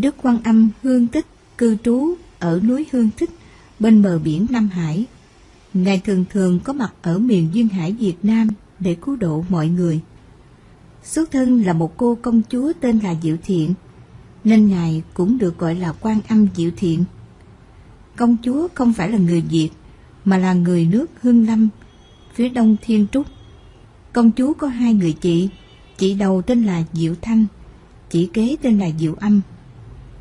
Đức Quan Âm Hương Tích cư trú ở núi Hương Tích bên bờ biển Nam Hải. Ngài thường thường có mặt ở miền Duyên Hải Việt Nam để cứu độ mọi người. Xuất thân là một cô công chúa tên là Diệu Thiện, nên Ngài cũng được gọi là Quan Âm Diệu Thiện. Công chúa không phải là người Việt, mà là người nước Hương Lâm, phía đông Thiên Trúc. Công chúa có hai người chị, chị đầu tên là Diệu Thanh, chị kế tên là Diệu Âm.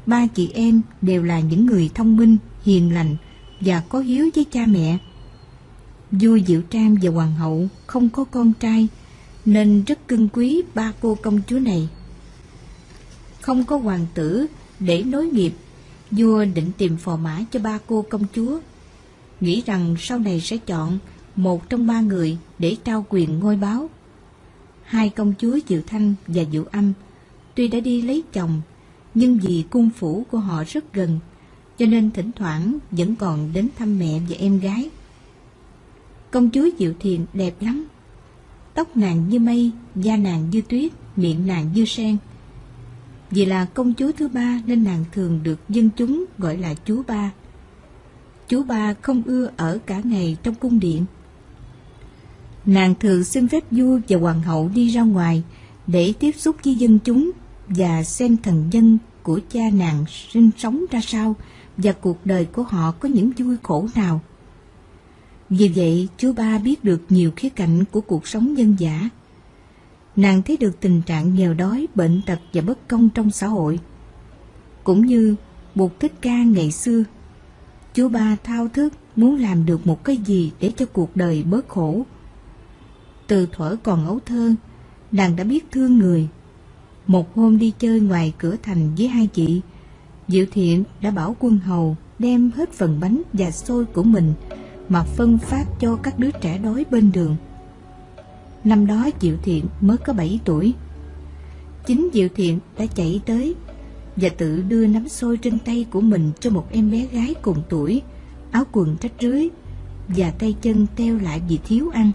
Ba chị em đều là những người thông minh, hiền lành và có hiếu với cha mẹ. Vua Diệu Trang và Hoàng hậu không có con trai, nên rất cưng quý ba cô công chúa này. Không có hoàng tử để nối nghiệp, vua định tìm phò mã cho ba cô công chúa, nghĩ rằng sau này sẽ chọn một trong ba người để trao quyền ngôi báo. Hai công chúa Diệu Thanh và Diệu Âm tuy đã đi lấy chồng, nhưng vì cung phủ của họ rất gần, cho nên thỉnh thoảng vẫn còn đến thăm mẹ và em gái. Công chúa Diệu Thiền đẹp lắm, tóc nàng như mây, da nàng như tuyết, miệng nàng như sen. Vì là công chúa thứ ba nên nàng thường được dân chúng gọi là chúa ba. chúa ba không ưa ở cả ngày trong cung điện. Nàng thường xin phép vua và hoàng hậu đi ra ngoài để tiếp xúc với dân chúng và xem thần dân của cha nàng sinh sống ra sao và cuộc đời của họ có những vui khổ nào. Vì vậy, chú ba biết được nhiều khía cạnh của cuộc sống dân giả. Nàng thấy được tình trạng nghèo đói, bệnh tật và bất công trong xã hội. Cũng như buộc Thích Ca ngày xưa, chú ba thao thức muốn làm được một cái gì để cho cuộc đời bớt khổ. Từ thuở còn ấu thơ, nàng đã biết thương người. Một hôm đi chơi ngoài cửa thành với hai chị, Diệu Thiện đã bảo quân hầu đem hết phần bánh và xôi của mình mà phân phát cho các đứa trẻ đói bên đường. Năm đó Diệu Thiện mới có 7 tuổi. Chính Diệu Thiện đã chạy tới và tự đưa nắm xôi trên tay của mình cho một em bé gái cùng tuổi, áo quần rách rưới và tay chân teo lại vì thiếu ăn.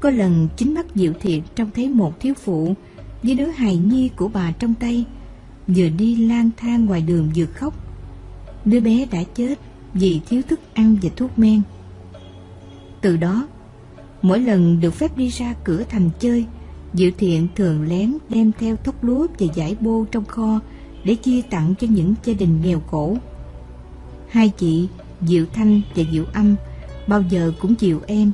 Có lần chính mắt Diệu Thiện trông thấy một thiếu phụ với đứa hài nhi của bà trong tay, vừa đi lang thang ngoài đường vừa khóc. Đứa bé đã chết vì thiếu thức ăn và thuốc men. Từ đó, mỗi lần được phép đi ra cửa thành chơi, Diệu Thiện thường lén đem theo thóc lúa và giải bô trong kho để chia tặng cho những gia đình nghèo khổ. Hai chị Diệu Thanh và Diệu Âm bao giờ cũng chiều em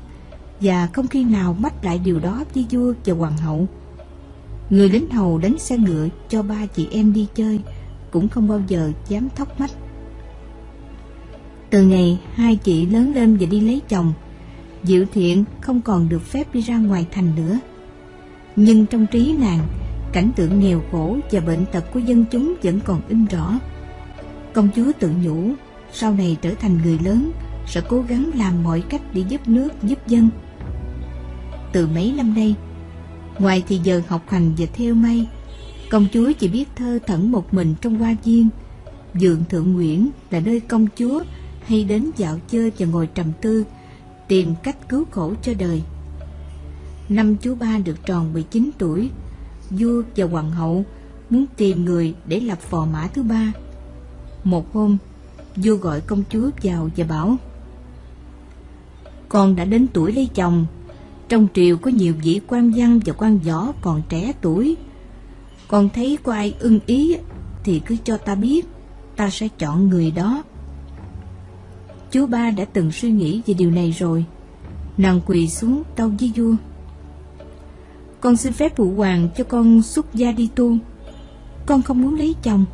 và không khi nào mách lại điều đó với vua và hoàng hậu. Người lính hầu đánh xe ngựa cho ba chị em đi chơi cũng không bao giờ dám thóc mách. Từ ngày hai chị lớn lên và đi lấy chồng, Diệu Thiện không còn được phép đi ra ngoài thành nữa. Nhưng trong trí nàng, cảnh tượng nghèo khổ và bệnh tật của dân chúng vẫn còn in rõ. Công chúa tự nhủ, sau này trở thành người lớn, sẽ cố gắng làm mọi cách để giúp nước, giúp dân. Từ mấy năm nay, ngoài thì giờ học hành và theo may, công chúa chỉ biết thơ thẩn một mình trong hoa viên. Dượng Thượng Nguyễn là nơi công chúa hay đến dạo chơi và ngồi trầm tư, tìm cách cứu khổ cho đời. Năm chú ba được tròn 19 tuổi, vua và hoàng hậu muốn tìm người để lập phò mã thứ ba. Một hôm, vua gọi công chúa vào và bảo Con đã đến tuổi lấy chồng, trong triều có nhiều vị quan văn và quan võ còn trẻ tuổi. Con thấy có ai ưng ý thì cứ cho ta biết, ta sẽ chọn người đó. Chú ba đã từng suy nghĩ về điều này rồi. Nàng quỳ xuống tâu với vua. Con xin phép phụ hoàng cho con xuất gia đi tu. Con không muốn lấy chồng.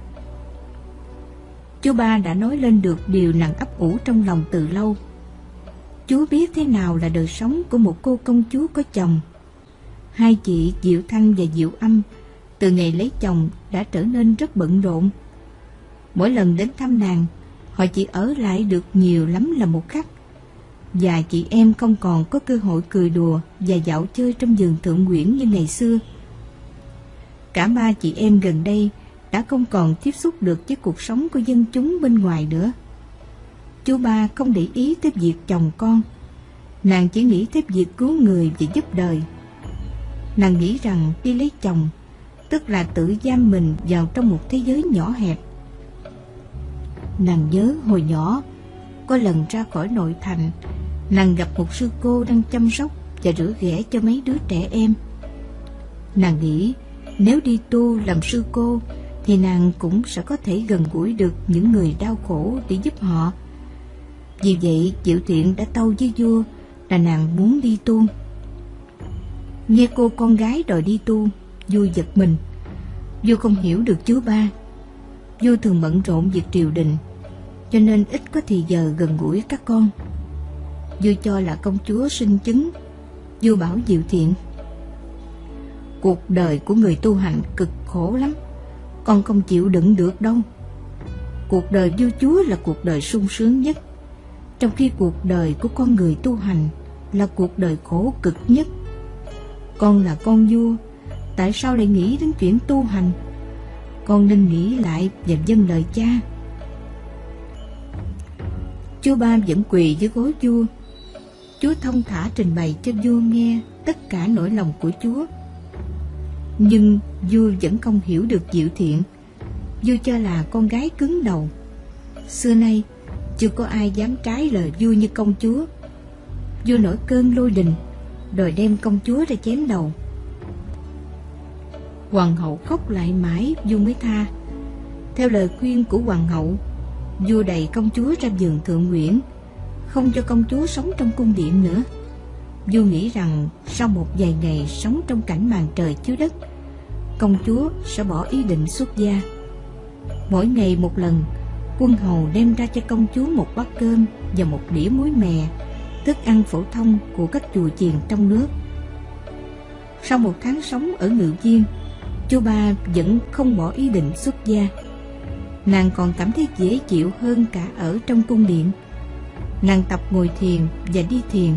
Chú ba đã nói lên được điều nàng ấp ủ trong lòng từ lâu. Chú biết thế nào là đời sống của một cô công chúa có chồng. Hai chị Diệu Thanh và Diệu Âm từ ngày lấy chồng đã trở nên rất bận rộn. Mỗi lần đến thăm nàng, họ chỉ ở lại được nhiều lắm là một khắc. Và chị em không còn có cơ hội cười đùa và dạo chơi trong vườn thượng nguyễn như ngày xưa. Cả ba chị em gần đây đã không còn tiếp xúc được với cuộc sống của dân chúng bên ngoài nữa. Chú ba không để ý tới việc chồng con, nàng chỉ nghĩ tới việc cứu người và giúp đời. Nàng nghĩ rằng đi lấy chồng, tức là tự giam mình vào trong một thế giới nhỏ hẹp. Nàng nhớ hồi nhỏ, có lần ra khỏi nội thành, nàng gặp một sư cô đang chăm sóc và rửa ghẻ cho mấy đứa trẻ em. Nàng nghĩ nếu đi tu làm sư cô thì nàng cũng sẽ có thể gần gũi được những người đau khổ để giúp họ. Vì vậy Diệu Thiện đã tâu với vua là nàng muốn đi tu. Nghe cô con gái đòi đi tu, vua giật mình. Vua không hiểu được chúa ba. Vua thường bận rộn việc triều đình, cho nên ít có thì giờ gần gũi các con. Vua cho là công chúa sinh chứng. Vua bảo Diệu Thiện. Cuộc đời của người tu hành cực khổ lắm, con không chịu đựng được đâu. Cuộc đời vua chúa là cuộc đời sung sướng nhất, trong khi cuộc đời của con người tu hành là cuộc đời khổ cực nhất. Con là con vua, tại sao lại nghĩ đến chuyện tu hành? Con nên nghĩ lại và dâng lời cha. Chúa Ba vẫn quỳ dưới gối vua. Chúa thông thả trình bày cho vua nghe tất cả nỗi lòng của Chúa. Nhưng vua vẫn không hiểu được diệu thiện. Vua cho là con gái cứng đầu. Xưa nay, chưa có ai dám trái lời vua như công chúa. Vua nổi cơn lôi đình, đòi đem công chúa ra chém đầu. Hoàng hậu khóc lại mãi, vua mới tha. Theo lời khuyên của hoàng hậu, vua đẩy công chúa ra giường thượng nguyễn, không cho công chúa sống trong cung điện nữa. Vua nghĩ rằng sau một vài ngày sống trong cảnh màn trời chiếu đất, công chúa sẽ bỏ ý định xuất gia. Mỗi ngày một lần, quân hầu đem ra cho công chúa một bát cơm và một đĩa muối mè, thức ăn phổ thông của các chùa chiền trong nước. Sau một tháng sống ở Ngự Viên, chú ba vẫn không bỏ ý định xuất gia. Nàng còn cảm thấy dễ chịu hơn cả ở trong cung điện. Nàng tập ngồi thiền và đi thiền.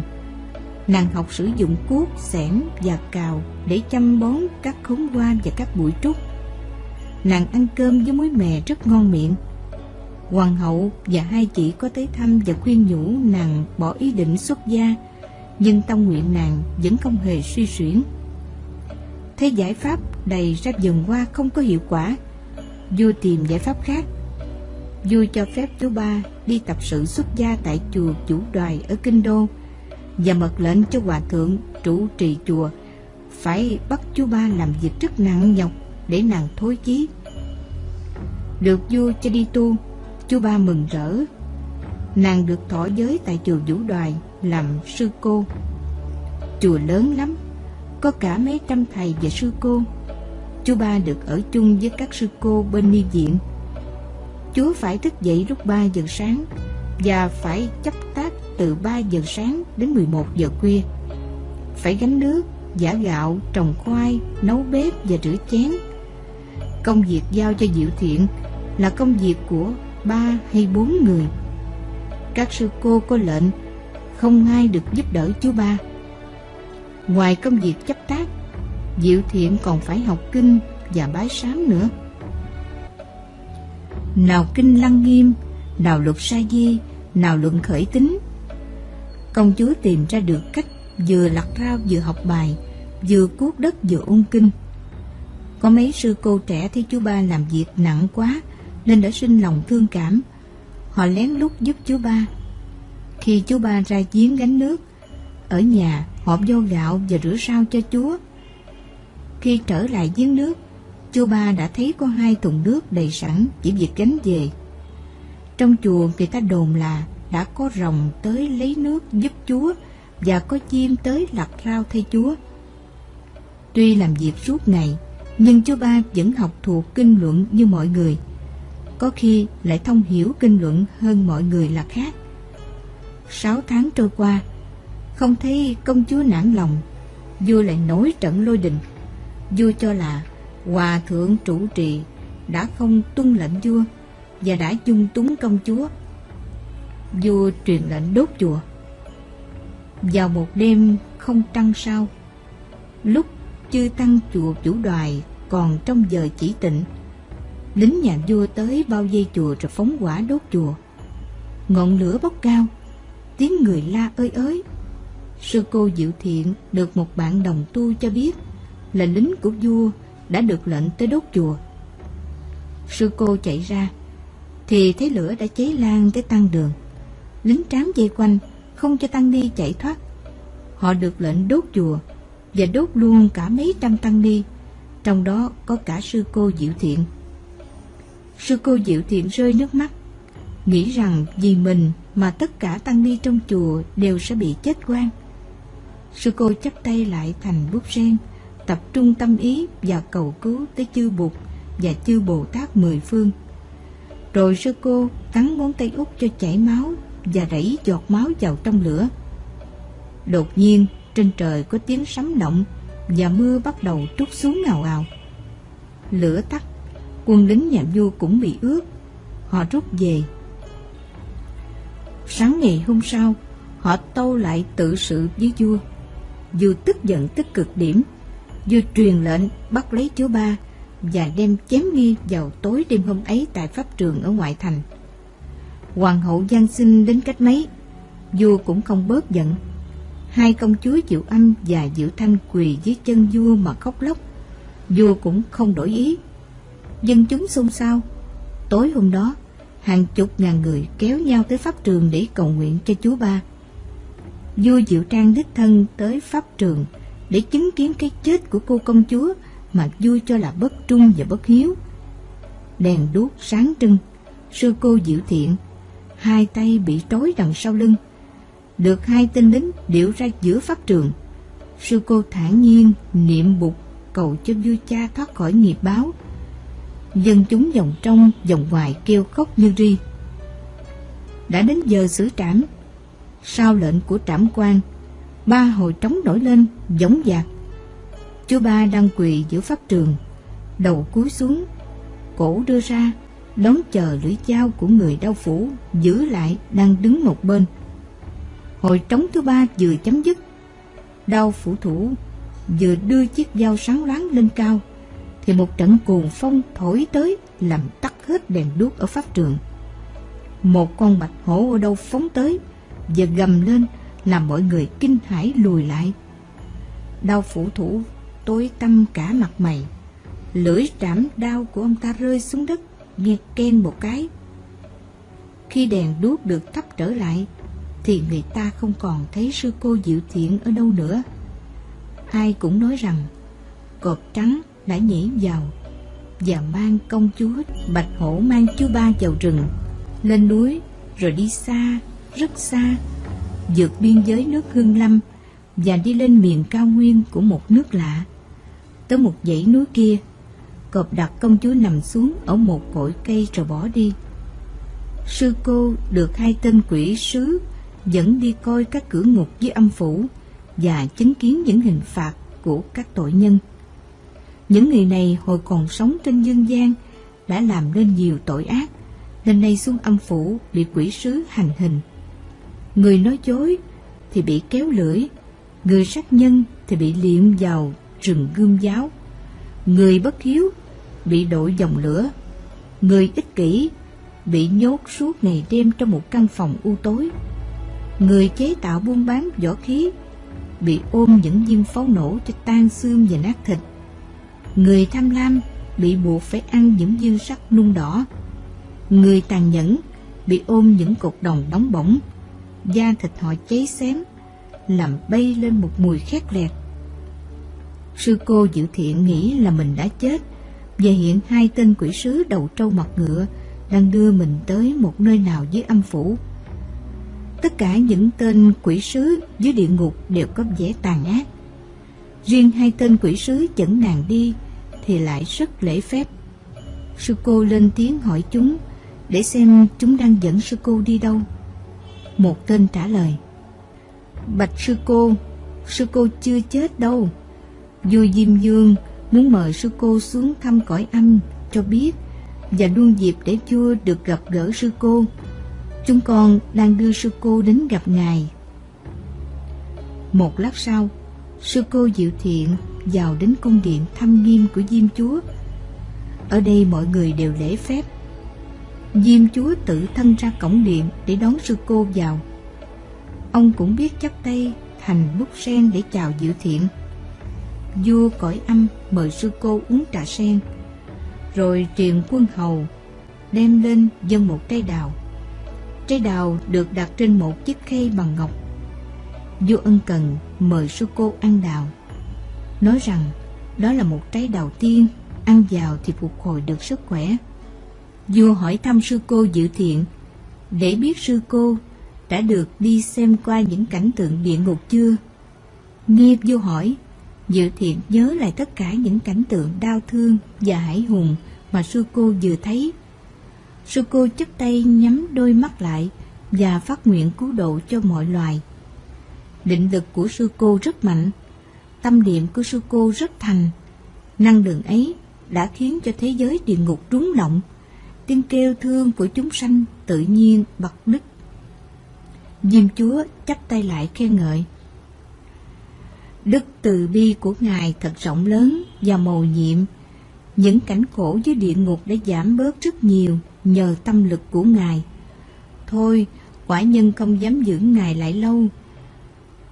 Nàng học sử dụng cuốc, xẻng và cào để chăm bón các khóm hoa và các bụi trúc. Nàng ăn cơm với muối mè rất ngon miệng. Hoàng hậu và hai chị có tới thăm và khuyên nhủ nàng bỏ ý định xuất gia, nhưng tâm nguyện nàng vẫn không hề suy xuyển. Thấy giải pháp đầy ra dần qua không có hiệu quả, vua tìm giải pháp khác. Vua cho phép chú ba đi tập sự xuất gia tại chùa chủ đoài ở Kinh Đô và mật lệnh cho hòa thượng trụ trì chùa phải bắt chú ba làm việc rất nặng nhọc để nàng thối chí. Được vua cho đi tu, chú ba mừng rỡ. Nàng được thọ giới tại chùa Vũ Đoài làm sư cô. Chùa lớn lắm, có cả mấy trăm thầy và sư cô. Chú ba được ở chung với các sư cô bên ni viện. Chúa phải thức dậy lúc 3 giờ sáng và phải chấp tác từ 3 giờ sáng đến 11 giờ khuya. Phải gánh nước, giả gạo, trồng khoai, nấu bếp và rửa chén. Công việc giao cho Diệu Thiện là công việc của ba hay bốn người. Các sư cô có lệnh không ai được giúp đỡ chú ba. Ngoài công việc chấp tác, Diệu Thiện còn phải học kinh và bái sám nữa. Nào kinh lăng nghiêm, nào luật sa di, nào luận khởi tính. Công chúa tìm ra được cách vừa lặt rau vừa học bài, vừa cuốc đất vừa ôn kinh. Có mấy sư cô trẻ thấy chú ba làm việc nặng quá nên đã sinh lòng thương cảm. Họ lén lút giúp chú ba. Khi chú ba ra giếng gánh nước, ở nhà họ vô gạo và rửa rau cho chúa. Khi trở lại giếng nước, chú ba đã thấy có hai thùng nước đầy sẵn chỉ việc gánh về. Trong chùa người ta đồn là đã có rồng tới lấy nước giúp chúa và có chim tới lặt rau thay chúa. Tuy làm việc suốt ngày, nhưng chú ba vẫn học thuộc kinh luận như mọi người có khi lại thông hiểu kinh luận hơn mọi người là khác. Sáu tháng trôi qua, không thấy công chúa nản lòng, vua lại nổi trận lôi đình. Vua cho là hòa thượng chủ trì đã không tuân lệnh vua và đã dung túng công chúa. Vua truyền lệnh đốt chùa. Vào một đêm không trăng sao, lúc chư tăng chùa chủ đoài còn trong giờ chỉ tịnh, lính nhà vua tới bao dây chùa rồi phóng quả đốt chùa. Ngọn lửa bốc cao, tiếng người la ơi ới. Sư cô Diệu Thiện được một bạn đồng tu cho biết là lính của vua đã được lệnh tới đốt chùa. Sư cô chạy ra, thì thấy lửa đã cháy lan tới tăng đường. Lính trám dây quanh, không cho tăng ni chạy thoát. Họ được lệnh đốt chùa và đốt luôn cả mấy trăm tăng ni, trong đó có cả sư cô Diệu Thiện. Sư cô Diệu Thiện rơi nước mắt, nghĩ rằng vì mình mà tất cả tăng ni trong chùa đều sẽ bị chết quan. Sư cô chắp tay lại thành bút sen, tập trung tâm ý và cầu cứu tới chư Bụt và chư Bồ Tát mười phương. Rồi sư cô cắn ngón tay út cho chảy máu và rảy giọt máu vào trong lửa. Đột nhiên, trên trời có tiếng sấm động và mưa bắt đầu trút xuống ngào ào. Lửa tắt, quân lính nhà vua cũng bị ướt. Họ rút về. Sáng ngày hôm sau, họ tâu lại tự sự với vua. Vua tức giận tức cực điểm. Vua truyền lệnh bắt lấy chúa ba và đem chém nghi vào tối đêm hôm ấy tại pháp trường ở ngoại thành. Hoàng hậu gian sinh đến cách mấy, vua cũng không bớt giận. Hai công chúa Diệu Âm và Diệu Thanh quỳ dưới chân vua mà khóc lóc. Vua cũng không đổi ý. Dân chúng xôn xao. Tối hôm đó, hàng chục ngàn người kéo nhau tới pháp trường để cầu nguyện cho chúa ba. Vua Diệu Trang đích thân tới pháp trường để chứng kiến cái chết của cô công chúa mà vua cho là bất trung và bất hiếu. Đèn đuốc sáng trưng, sư cô Diệu Thiện, hai tay bị trói đằng sau lưng, được hai tên lính điệu ra giữa pháp trường. Sư cô thản nhiên niệm bục cầu cho vua cha thoát khỏi nghiệp báo. Dân chúng vòng trong, vòng ngoài kêu khóc như ri. Đã đến giờ xử trảm. Sau lệnh của trảm quan, ba hồi trống nổi lên, giống dạc. Chú ba đang quỳ giữa pháp trường, đầu cúi xuống, cổ đưa ra, đón chờ lưỡi dao của người đau phủ giữ lại đang đứng một bên. Hồi trống thứ ba vừa chấm dứt, đau phủ thủ vừa đưa chiếc dao sáng loáng lên cao, thì một trận cuồng phong thổi tới làm tắt hết đèn đuốc ở pháp trường. Một con bạch hổ ở đâu phóng tới và gầm lên làm mọi người kinh hãi lùi lại. Đau phủ thủ tối tăm cả mặt mày, lưỡi trảm đau của ông ta rơi xuống đất, nghe ken một cái. Khi đèn đuốc được thắp trở lại, thì người ta không còn thấy sư cô Diệu Thiện ở đâu nữa. Ai cũng nói rằng cọp trắng đã nhảy vào và mang công chúa Bạch Hổ mang chú ba vào rừng, lên núi rồi đi xa, rất xa, vượt biên giới nước Hương Lâm và đi lên miền cao nguyên của một nước lạ. Tới một dãy núi kia, cọp đặt công chúa nằm xuống ở một cội cây rồi bỏ đi. Sư cô được hai tên quỷ sứ dẫn đi coi các cửa ngục với âm phủ và chứng kiến những hình phạt của các tội nhân. Những người này hồi còn sống trên dương gian đã làm nên nhiều tội ác, nên nay xuống âm phủ bị quỷ sứ hành hình. Người nói dối thì bị kéo lưỡi, người sát nhân thì bị liệm vào rừng gươm giáo. Người bất hiếu bị đội dòng lửa, người ích kỷ bị nhốt suốt ngày đêm trong một căn phòng u tối. Người chế tạo buôn bán võ khí bị ôm những viên pháo nổ cho tan xương và nát thịt. Người tham lam bị buộc phải ăn những dư sắc nung đỏ. Người tàn nhẫn bị ôm những cột đồng đóng bỏng, da thịt họ cháy xém, làm bay lên một mùi khét lẹt. Sư cô Diệu Thiện nghĩ là mình đã chết, và hiện hai tên quỷ sứ đầu trâu mặt ngựa đang đưa mình tới một nơi nào dưới âm phủ. Tất cả những tên quỷ sứ dưới địa ngục đều có vẻ tàn ác. Riêng hai tên quỷ sứ dẫn nàng đi thì lại rất lễ phép. Sư cô lên tiếng hỏi chúng để xem chúng đang dẫn sư cô đi đâu. Một tên trả lời. Bạch sư cô, sư cô chưa chết đâu. Vua Diêm Dương muốn mời sư cô xuống thăm cõi âm cho biết và luôn dịp để vua được gặp gỡ sư cô Chúng con đang đưa sư cô đến gặp ngài. Một lát sau, sư cô Diệu Thiện vào đến cung điện thăm nghiêm của Diêm Chúa. Ở đây mọi người đều lễ phép. Diêm Chúa tự thân ra cổng điện để đón sư cô vào. Ông cũng biết chắp tay thành bút sen để chào Diệu Thiện. vua cõi âm mời sư cô uống trà sen, rồi truyền quân hầu đem lên dân một cây đào. Trái đào được đặt trên một chiếc khay bằng ngọc. Vua ân cần mời sư cô ăn đào, nói rằng đó là một trái đào tiên, ăn vào thì phục hồi được sức khỏe. Vua hỏi thăm sư cô dự thiện, để biết sư cô đã được đi xem qua những cảnh tượng địa ngục chưa? Nghe vua hỏi, Dự thiện nhớ lại tất cả những cảnh tượng đau thương và hải hùng mà sư cô vừa thấy. Sư cô chấp tay nhắm đôi mắt lại và phát nguyện cứu độ cho mọi loài. Định lực của sư cô rất mạnh, tâm niệm của sư cô rất thành. Năng lượng ấy đã khiến cho thế giới địa ngục rúng động, tiếng kêu thương của chúng sanh tự nhiên bật nứt. Diêm chúa chắp tay lại khen ngợi. Đức từ bi của Ngài thật rộng lớn và mầu nhiệm. Những cảnh khổ dưới địa ngục đã giảm bớt rất nhiều nhờ tâm lực của Ngài. Thôi, quả nhân không dám giữ Ngài lại lâu.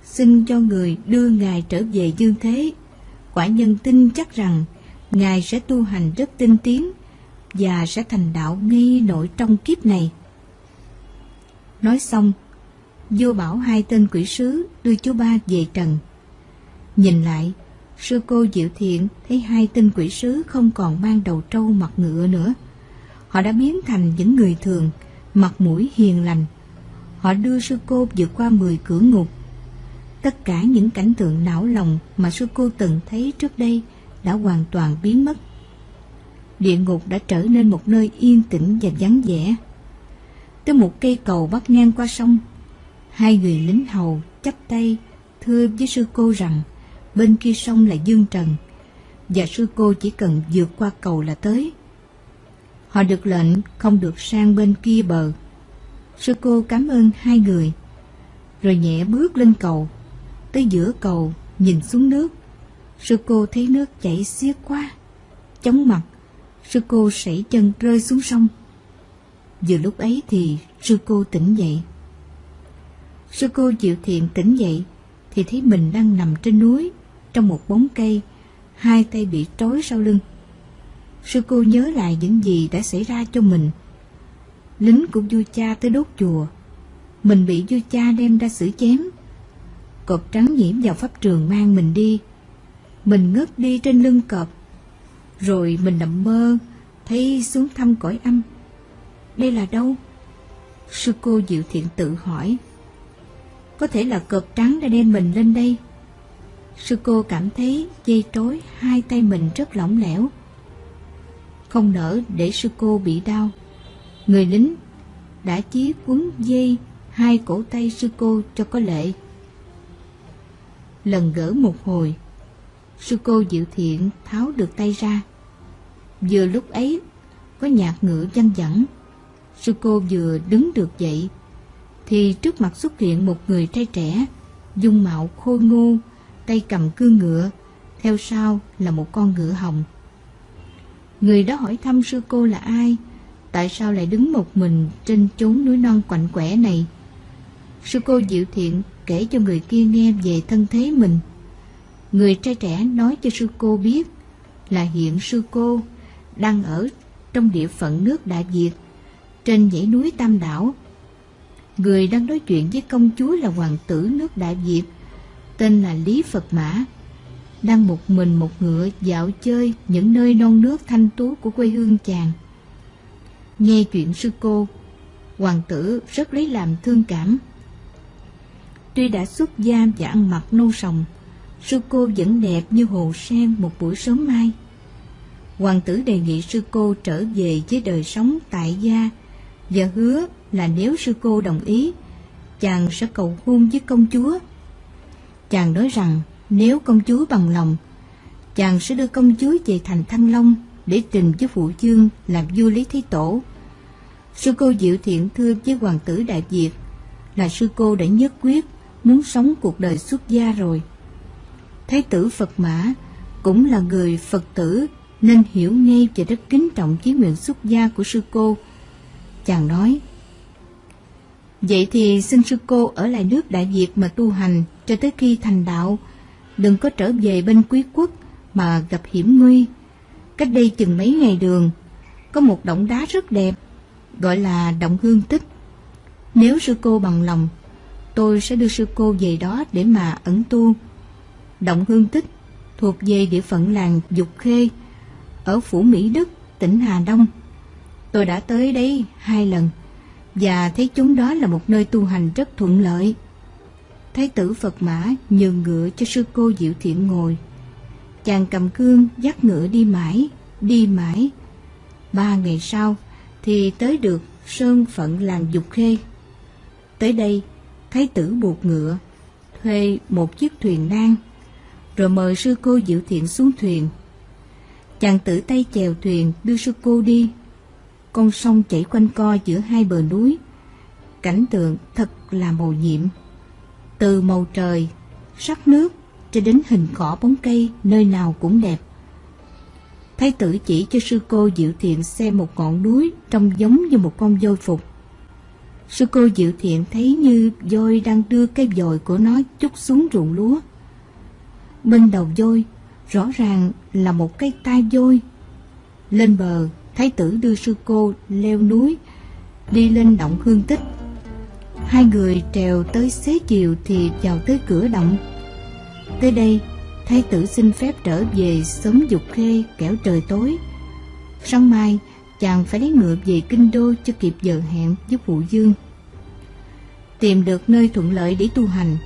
Xin cho người đưa Ngài trở về dương thế. Quả nhân tin chắc rằng Ngài sẽ tu hành rất tinh tiến và sẽ thành đạo ngay nội trong kiếp này. Nói xong, vua bảo hai tên quỷ sứ đưa chú ba về trần. Nhìn lại, sư cô Diệu Thiện thấy hai tên quỷ sứ không còn mang đầu trâu mặt ngựa nữa. Họ đã biến thành những người thường, mặt mũi hiền lành. Họ đưa sư cô vượt qua mười cửa ngục. Tất cả những cảnh tượng não lòng mà sư cô từng thấy trước đây đã hoàn toàn biến mất. Địa ngục đã trở nên một nơi yên tĩnh và vắng vẻ. Tới một cây cầu bắc ngang qua sông, hai người lính hầu chắp tay thưa với sư cô rằng bên kia sông là Dương Trần, và sư cô chỉ cần vượt qua cầu là tới. Họ được lệnh không được sang bên kia bờ. Sư cô cảm ơn hai người, rồi nhẹ bước lên cầu, tới giữa cầu nhìn xuống nước. Sư cô thấy nước chảy xiết quá, chóng mặt, sư cô sảy chân rơi xuống sông. Vừa lúc ấy thì sư cô tỉnh dậy. Sư cô chịu thiện tỉnh dậy thì thấy mình đang nằm trên núi trong một bóng cây, hai tay bị trói sau lưng. Sư cô nhớ lại những gì đã xảy ra cho mình. Lính của vua cha tới đốt chùa, mình bị vua cha đem ra xử chém. Cọp trắng nhiễm vào pháp trường mang mình đi. Mình ngất đi trên lưng cọp. Rồi mình nằm mơ, thấy xuống thăm cõi âm. Đây là đâu? Sư cô Diệu Thiện tự hỏi. Có thể là cọp trắng đã đem mình lên đây Sư cô cảm thấy dây trối hai tay mình rất lỏng lẻo. Không nỡ để sư cô bị đau. Người lính đã chí quấn dây hai cổ tay sư cô cho có lệ. Lần gỡ một hồi, sư cô dịu thiện tháo được tay ra. Vừa lúc ấy, có nhạc ngựa văng vẳng. Sư cô vừa đứng được dậy, thì trước mặt xuất hiện một người trai trẻ, dung mạo khôi ngô, tay cầm cương ngựa, theo sau là một con ngựa hồng. Người đó hỏi thăm sư cô là ai, tại sao lại đứng một mình trên chốn núi non quạnh quẻ này. Sư cô dịu thiện kể cho người kia nghe về thân thế mình. Người trai trẻ nói cho sư cô biết là hiện sư cô đang ở trong địa phận nước Đại Việt, trên dãy núi Tam Đảo. Người đang nói chuyện với công chúa là hoàng tử nước Đại Việt tên là Lý Phật Mã, đang một mình một ngựa dạo chơi những nơi non nước thanh tú của quê hương chàng. Nghe chuyện sư cô, hoàng tử rất lấy làm thương cảm. Tuy đã xuất gia và ăn mặc nâu sòng, sư cô vẫn đẹp như hồ sen một buổi sớm mai. Hoàng tử đề nghị sư cô trở về với đời sống tại gia và hứa là nếu sư cô đồng ý, chàng sẽ cầu hôn với công chúa Chàng nói rằng nếu công chúa bằng lòng, chàng sẽ đưa công chúa về thành Thăng Long để trình với phụ chương làm vua Lý Thế Tổ. Sư cô Diệu Thiện thưa với hoàng tử Đại Việt là sư cô đã nhất quyết muốn sống cuộc đời xuất gia rồi. Thái tử Phật Mã cũng là người Phật tử nên hiểu ngay và rất kính trọng chí nguyện xuất gia của sư cô. Chàng nói, Vậy thì xin sư cô ở lại nước Đại Việt mà tu hành cho tới khi thành đạo, đừng có trở về bên quý quốc mà gặp hiểm nguy. Cách đây chừng mấy ngày đường, có một động đá rất đẹp, gọi là động hương tích. Nếu sư cô bằng lòng, tôi sẽ đưa sư cô về đó để mà ẩn tu. Động hương tích thuộc về địa phận làng Dục Khê, ở Phủ Mỹ Đức, tỉnh Hà Đông. Tôi đã tới đây hai lần, và thấy chúng đó là một nơi tu hành rất thuận lợi. Thái tử Phật Mã nhường ngựa cho sư cô Diệu Thiện ngồi. Chàng cầm cương dắt ngựa đi mãi, đi mãi. Ba ngày sau thì tới được sơn phận làng Dục Khê. Tới đây, Thái tử buộc ngựa, thuê một chiếc thuyền nan, rồi mời sư cô Diệu Thiện xuống thuyền. Chàng tử tay chèo thuyền đưa sư cô đi. Con sông chảy quanh co giữa hai bờ núi. Cảnh tượng thật là màu nhiệm từ màu trời, sắc nước cho đến hình cỏ bóng cây nơi nào cũng đẹp. Thái tử chỉ cho sư cô Diệu Thiện xem một ngọn núi trông giống như một con voi phục. Sư cô Diệu Thiện thấy như voi đang đưa cây dòi của nó chút xuống ruộng lúa. Bên đầu voi rõ ràng là một cây tai voi. Lên bờ, thái tử đưa sư cô leo núi, đi lên động hương tích Hai người trèo tới xế chiều thì vào tới cửa động. Tới đây, thái tử xin phép trở về sớm dục khê kẻo trời tối. Sáng mai, chàng phải lấy ngựa về kinh đô cho kịp giờ hẹn với phụ dương. Tìm được nơi thuận lợi để tu hành,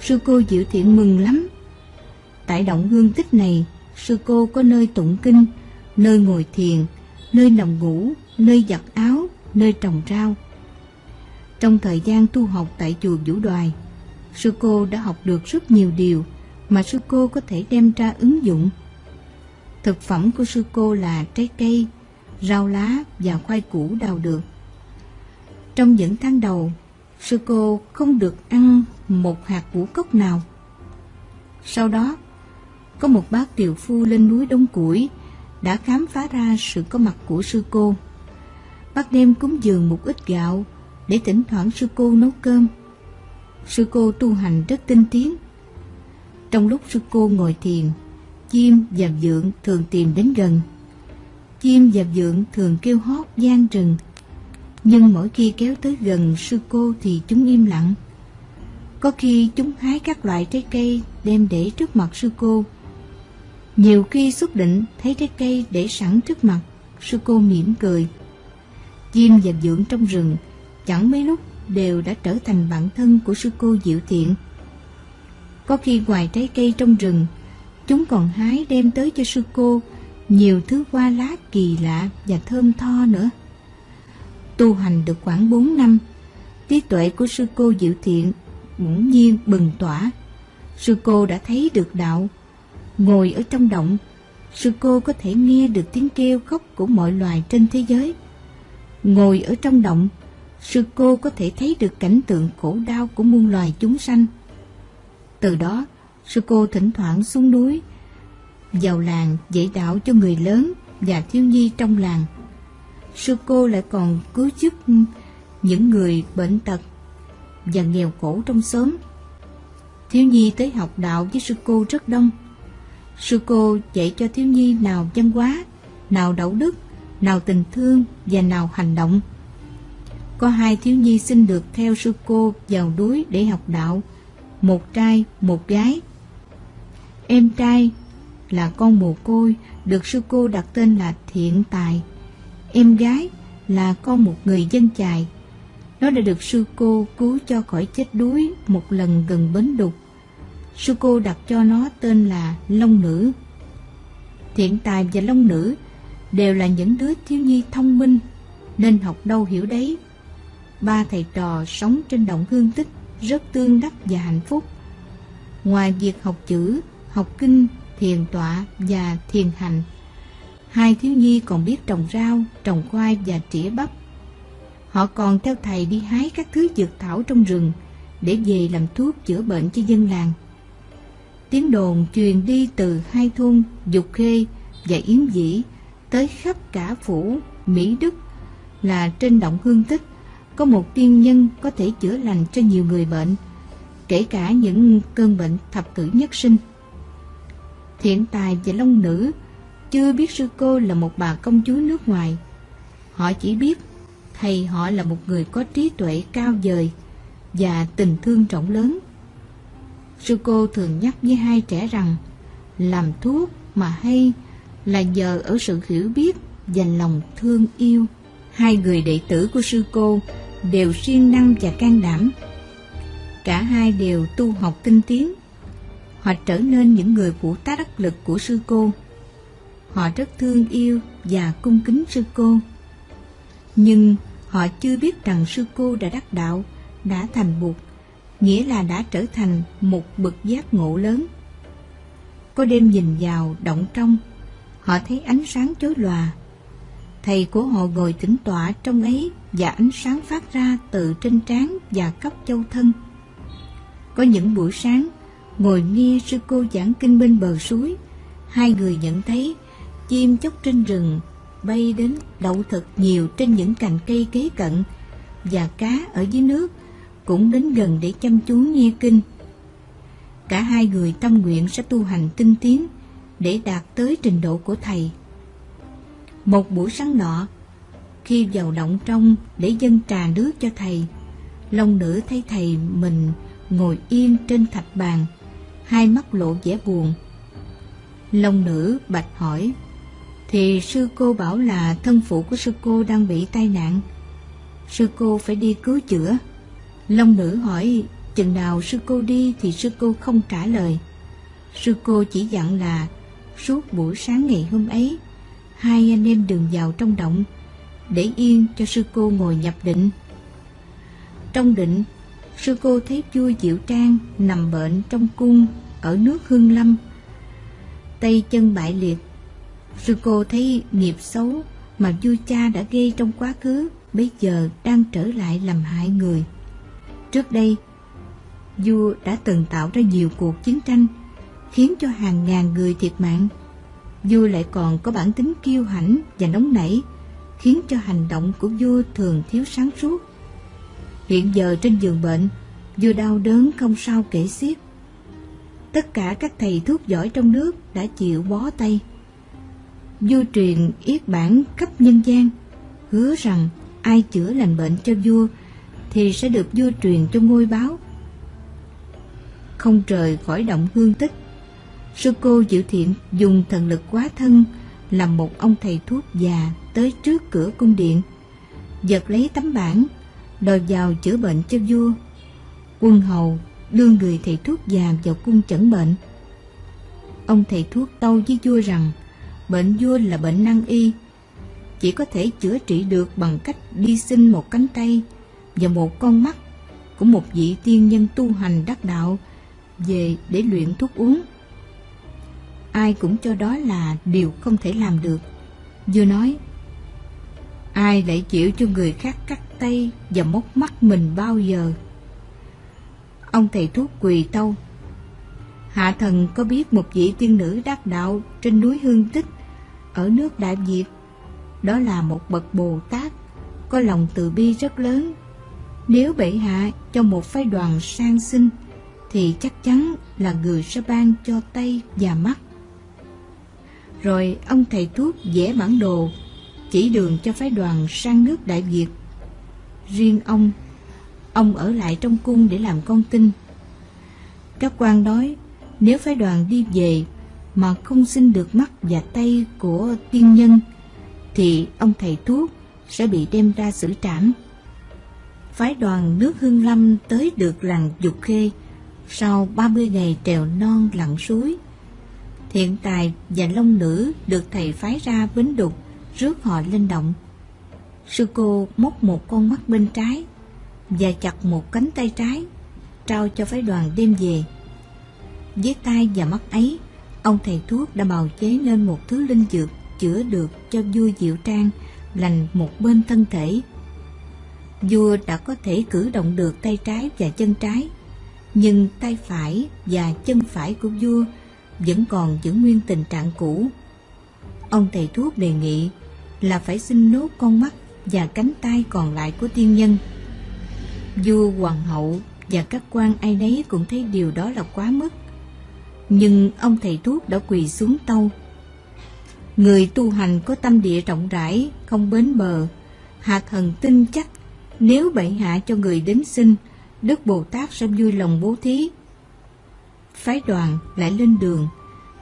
sư cô Diệu Thiện mừng lắm. Tại động hương tích này, sư cô có nơi tụng kinh, nơi ngồi thiền, nơi nằm ngủ, nơi giặt áo, nơi trồng rau. Trong thời gian tu học tại chùa Vũ Đoài, sư cô đã học được rất nhiều điều mà sư cô có thể đem ra ứng dụng. Thực phẩm của sư cô là trái cây, rau lá và khoai củ đào được. Trong những tháng đầu, sư cô không được ăn một hạt ngũ cốc nào. Sau đó, có một bác tiều phu lên núi Đông Củi đã khám phá ra sự có mặt của sư cô. Bác đem cúng dường một ít gạo để thỉnh thoảng sư cô nấu cơm. Sư cô tu hành rất tinh tiến. Trong lúc sư cô ngồi thiền, chim và dượng thường tìm đến gần. Chim và dượng thường kêu hót gian rừng, nhưng mỗi khi kéo tới gần sư cô thì chúng im lặng. Có khi chúng hái các loại trái cây đem để trước mặt sư cô. Nhiều khi xuất định thấy trái cây để sẵn trước mặt, sư cô mỉm cười. Chim và dưỡng trong rừng chẳng mấy lúc đều đã trở thành bạn thân của sư cô Diệu Thiện. Có khi ngoài trái cây trong rừng, chúng còn hái đem tới cho sư cô nhiều thứ hoa lá kỳ lạ và thơm tho nữa. Tu hành được khoảng 4 năm, trí tuệ của sư cô Diệu Thiện bỗng nhiên bừng tỏa. Sư cô đã thấy được đạo. Ngồi ở trong động, sư cô có thể nghe được tiếng kêu khóc của mọi loài trên thế giới. Ngồi ở trong động, sư cô có thể thấy được cảnh tượng khổ đau của muôn loài chúng sanh. Từ đó, sư cô thỉnh thoảng xuống núi, vào làng dạy đạo cho người lớn và thiếu nhi trong làng. Sư cô lại còn cứu giúp những người bệnh tật và nghèo khổ trong xóm. Thiếu nhi tới học đạo với sư cô rất đông. Sư cô dạy cho thiếu nhi nào văn hóa, nào đạo đức, nào tình thương và nào hành động. Có hai thiếu nhi xin được theo sư cô vào núi để học đạo, một trai, một gái. Em trai là con mồ côi, được sư cô đặt tên là Thiện Tài. Em gái là con một người dân chài. Nó đã được sư cô cứu cho khỏi chết đuối một lần gần bến đục. Sư cô đặt cho nó tên là Long Nữ. Thiện Tài và Long Nữ đều là những đứa thiếu nhi thông minh, nên học đâu hiểu đấy ba thầy trò sống trên động hương tích rất tương đắc và hạnh phúc. Ngoài việc học chữ, học kinh, thiền tọa và thiền hành, hai thiếu nhi còn biết trồng rau, trồng khoai và trĩa bắp. Họ còn theo thầy đi hái các thứ dược thảo trong rừng để về làm thuốc chữa bệnh cho dân làng. Tiếng đồn truyền đi từ hai thôn Dục Khê và Yến Dĩ tới khắp cả phủ Mỹ Đức là trên động hương tích có một tiên nhân có thể chữa lành cho nhiều người bệnh, kể cả những cơn bệnh thập tử nhất sinh. Thiện tài và Long Nữ chưa biết sư cô là một bà công chúa nước ngoài. Họ chỉ biết thầy họ là một người có trí tuệ cao vời và tình thương rộng lớn. Sư cô thường nhắc với hai trẻ rằng, làm thuốc mà hay là nhờ ở sự hiểu biết và lòng thương yêu. Hai người đệ tử của sư cô đều siêng năng và can đảm. Cả hai đều tu học tinh tiến. Họ trở nên những người phụ tá đắc lực của sư cô. Họ rất thương yêu và cung kính sư cô. Nhưng họ chưa biết rằng sư cô đã đắc đạo, đã thành bụt, nghĩa là đã trở thành một bậc giác ngộ lớn. Có đêm nhìn vào động trong, họ thấy ánh sáng chối lòa. Thầy của họ ngồi tĩnh tọa trong ấy và ánh sáng phát ra từ trên trán và cấp châu thân. Có những buổi sáng, ngồi nghe sư cô giảng kinh bên bờ suối, hai người nhận thấy chim chóc trên rừng bay đến đậu thật nhiều trên những cành cây kế cận và cá ở dưới nước cũng đến gần để chăm chú nghe kinh. Cả hai người tâm nguyện sẽ tu hành tinh tiến để đạt tới trình độ của thầy. Một buổi sáng nọ, khi vào động trong để dâng trà nước cho thầy, Long nữ thấy thầy mình ngồi yên trên thạch bàn, hai mắt lộ vẻ buồn. Long nữ bạch hỏi, thì sư cô bảo là thân phụ của sư cô đang bị tai nạn. Sư cô phải đi cứu chữa. Long nữ hỏi chừng nào sư cô đi thì sư cô không trả lời. Sư cô chỉ dặn là suốt buổi sáng ngày hôm ấy, hai anh em đừng vào trong động, để yên cho sư cô ngồi nhập định. Trong định, sư cô thấy vua Diệu Trang nằm bệnh trong cung ở nước Hương Lâm. Tay chân bại liệt, sư cô thấy nghiệp xấu mà vua cha đã gây trong quá khứ bây giờ đang trở lại làm hại người. Trước đây, vua đã từng tạo ra nhiều cuộc chiến tranh, khiến cho hàng ngàn người thiệt mạng. Vua lại còn có bản tính kiêu hãnh và nóng nảy, khiến cho hành động của vua thường thiếu sáng suốt. Hiện giờ trên giường bệnh, vua đau đớn không sao kể xiết. Tất cả các thầy thuốc giỏi trong nước đã chịu bó tay. Vua truyền yết bản cấp nhân gian, hứa rằng ai chữa lành bệnh cho vua thì sẽ được vua truyền cho ngôi báo. Không trời khỏi động hương tích, sư cô Diệu Thiện dùng thần lực quá thân làm một ông thầy thuốc già tới trước cửa cung điện, giật lấy tấm bản, đòi vào chữa bệnh cho vua. Quân hầu đưa người thầy thuốc già vào cung chẩn bệnh. Ông thầy thuốc tâu với vua rằng bệnh vua là bệnh năng y, chỉ có thể chữa trị được bằng cách đi xin một cánh tay và một con mắt của một vị tiên nhân tu hành đắc đạo về để luyện thuốc uống. Ai cũng cho đó là điều không thể làm được. vua nói, ai lại chịu cho người khác cắt tay và móc mắt mình bao giờ? Ông thầy thuốc quỳ tâu. Hạ thần có biết một vị tiên nữ đắc đạo trên núi Hương Tích ở nước Đại Việt. Đó là một bậc Bồ Tát có lòng từ bi rất lớn nếu bệ hạ cho một phái đoàn sang sinh thì chắc chắn là người sẽ ban cho tay và mắt. Rồi ông thầy thuốc vẽ bản đồ chỉ đường cho phái đoàn sang nước Đại Việt. Riêng ông, ông ở lại trong cung để làm con tin. Các quan nói nếu phái đoàn đi về mà không xin được mắt và tay của tiên nhân thì ông thầy thuốc sẽ bị đem ra xử trảm phái đoàn nước Hương Lâm tới được làng Dục Khê sau 30 ngày trèo non lặn suối. Thiện tài và long nữ được thầy phái ra bến đục rước họ lên động. Sư cô móc một con mắt bên trái và chặt một cánh tay trái, trao cho phái đoàn đem về. Với tay và mắt ấy, ông thầy thuốc đã bào chế nên một thứ linh dược chữa được cho vua Diệu Trang lành một bên thân thể vua đã có thể cử động được tay trái và chân trái, nhưng tay phải và chân phải của vua vẫn còn giữ nguyên tình trạng cũ. Ông thầy thuốc đề nghị là phải xin nốt con mắt và cánh tay còn lại của tiên nhân. Vua, hoàng hậu và các quan ai nấy cũng thấy điều đó là quá mức. Nhưng ông thầy thuốc đã quỳ xuống tâu. Người tu hành có tâm địa rộng rãi, không bến bờ, hạ thần tin chắc nếu bệ hạ cho người đến xin, Đức Bồ Tát sẽ vui lòng bố thí. Phái đoàn lại lên đường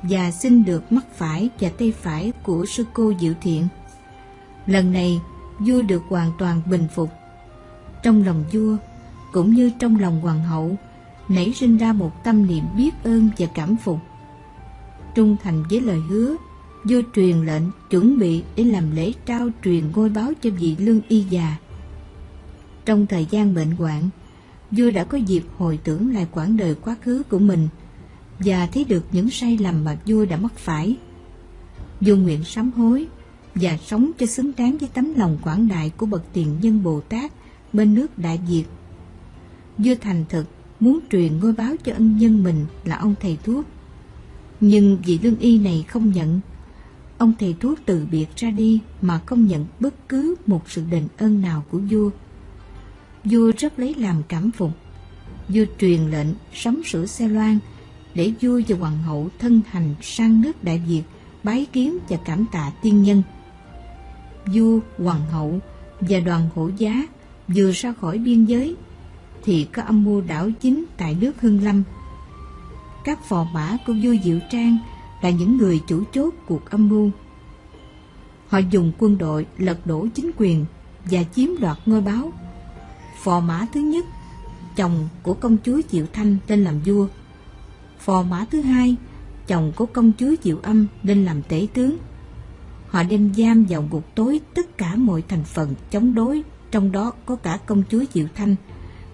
và xin được mắt phải và tay phải của sư cô Diệu Thiện. Lần này, vua được hoàn toàn bình phục. Trong lòng vua, cũng như trong lòng hoàng hậu, nảy sinh ra một tâm niệm biết ơn và cảm phục. Trung thành với lời hứa, vua truyền lệnh chuẩn bị để làm lễ trao truyền ngôi báo cho vị lương y già. Trong thời gian bệnh hoạn, vua đã có dịp hồi tưởng lại quãng đời quá khứ của mình và thấy được những sai lầm mà vua đã mắc phải. Vua nguyện sám hối và sống cho xứng đáng với tấm lòng quảng đại của bậc tiền nhân Bồ Tát bên nước Đại Việt. Vua thành thực muốn truyền ngôi báo cho ân nhân mình là ông thầy thuốc. Nhưng vị lương y này không nhận. Ông thầy thuốc từ biệt ra đi mà không nhận bất cứ một sự đền ơn nào của vua. Vua rất lấy làm cảm phục. Vua truyền lệnh sắm sửa xe loan để vua và hoàng hậu thân hành sang nước Đại Việt bái kiến và cảm tạ tiên nhân. Vua, hoàng hậu và đoàn hộ giá vừa ra khỏi biên giới thì có âm mưu đảo chính tại nước Hưng Lâm. Các phò mã của vua Diệu Trang là những người chủ chốt cuộc âm mưu. Họ dùng quân đội lật đổ chính quyền và chiếm đoạt ngôi báo. Phò mã thứ nhất, chồng của công chúa Diệu Thanh lên làm vua. Phò mã thứ hai, chồng của công chúa Diệu Âm lên làm tể tướng. Họ đem giam vào ngục tối tất cả mọi thành phần chống đối, trong đó có cả công chúa Diệu Thanh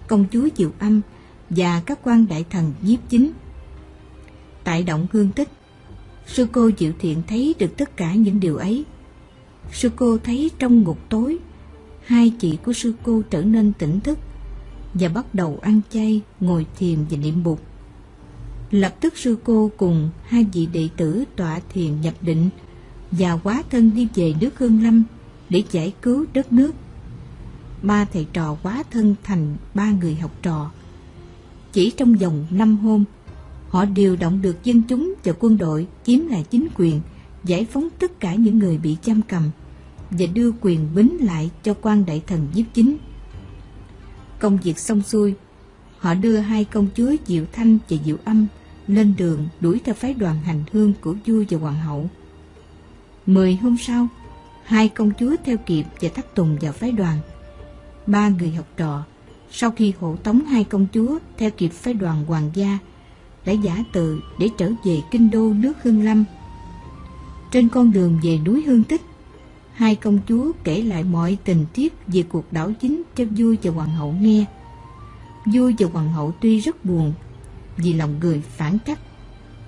công chúa Diệu Âm và các quan đại thần nhiếp chính. Tại động hương tích, sư cô Diệu Thiện thấy được tất cả những điều ấy. Sư cô thấy trong ngục tối, hai chị của sư cô trở nên tỉnh thức và bắt đầu ăn chay, ngồi thiền và niệm bụt. Lập tức sư cô cùng hai vị đệ tử tọa thiền nhập định và quá thân đi về nước Hương Lâm để giải cứu đất nước ba thầy trò quá thân thành ba người học trò. Chỉ trong vòng năm hôm, họ điều động được dân chúng và quân đội chiếm lại chính quyền, giải phóng tất cả những người bị giam cầm và đưa quyền bính lại cho quan đại thần nhiếp chính. Công việc xong xuôi, họ đưa hai công chúa Diệu Thanh và Diệu Âm lên đường đuổi theo phái đoàn hành hương của vua và hoàng hậu. Mười hôm sau, hai công chúa theo kịp và thắt tùng vào phái đoàn ba người học trò sau khi hộ tống hai công chúa theo kịp phái đoàn hoàng gia đã giả từ để trở về kinh đô nước Hương Lâm. Trên con đường về núi Hương Tích, hai công chúa kể lại mọi tình tiết về cuộc đảo chính cho vua và hoàng hậu nghe. Vua và hoàng hậu tuy rất buồn vì lòng người phản cách,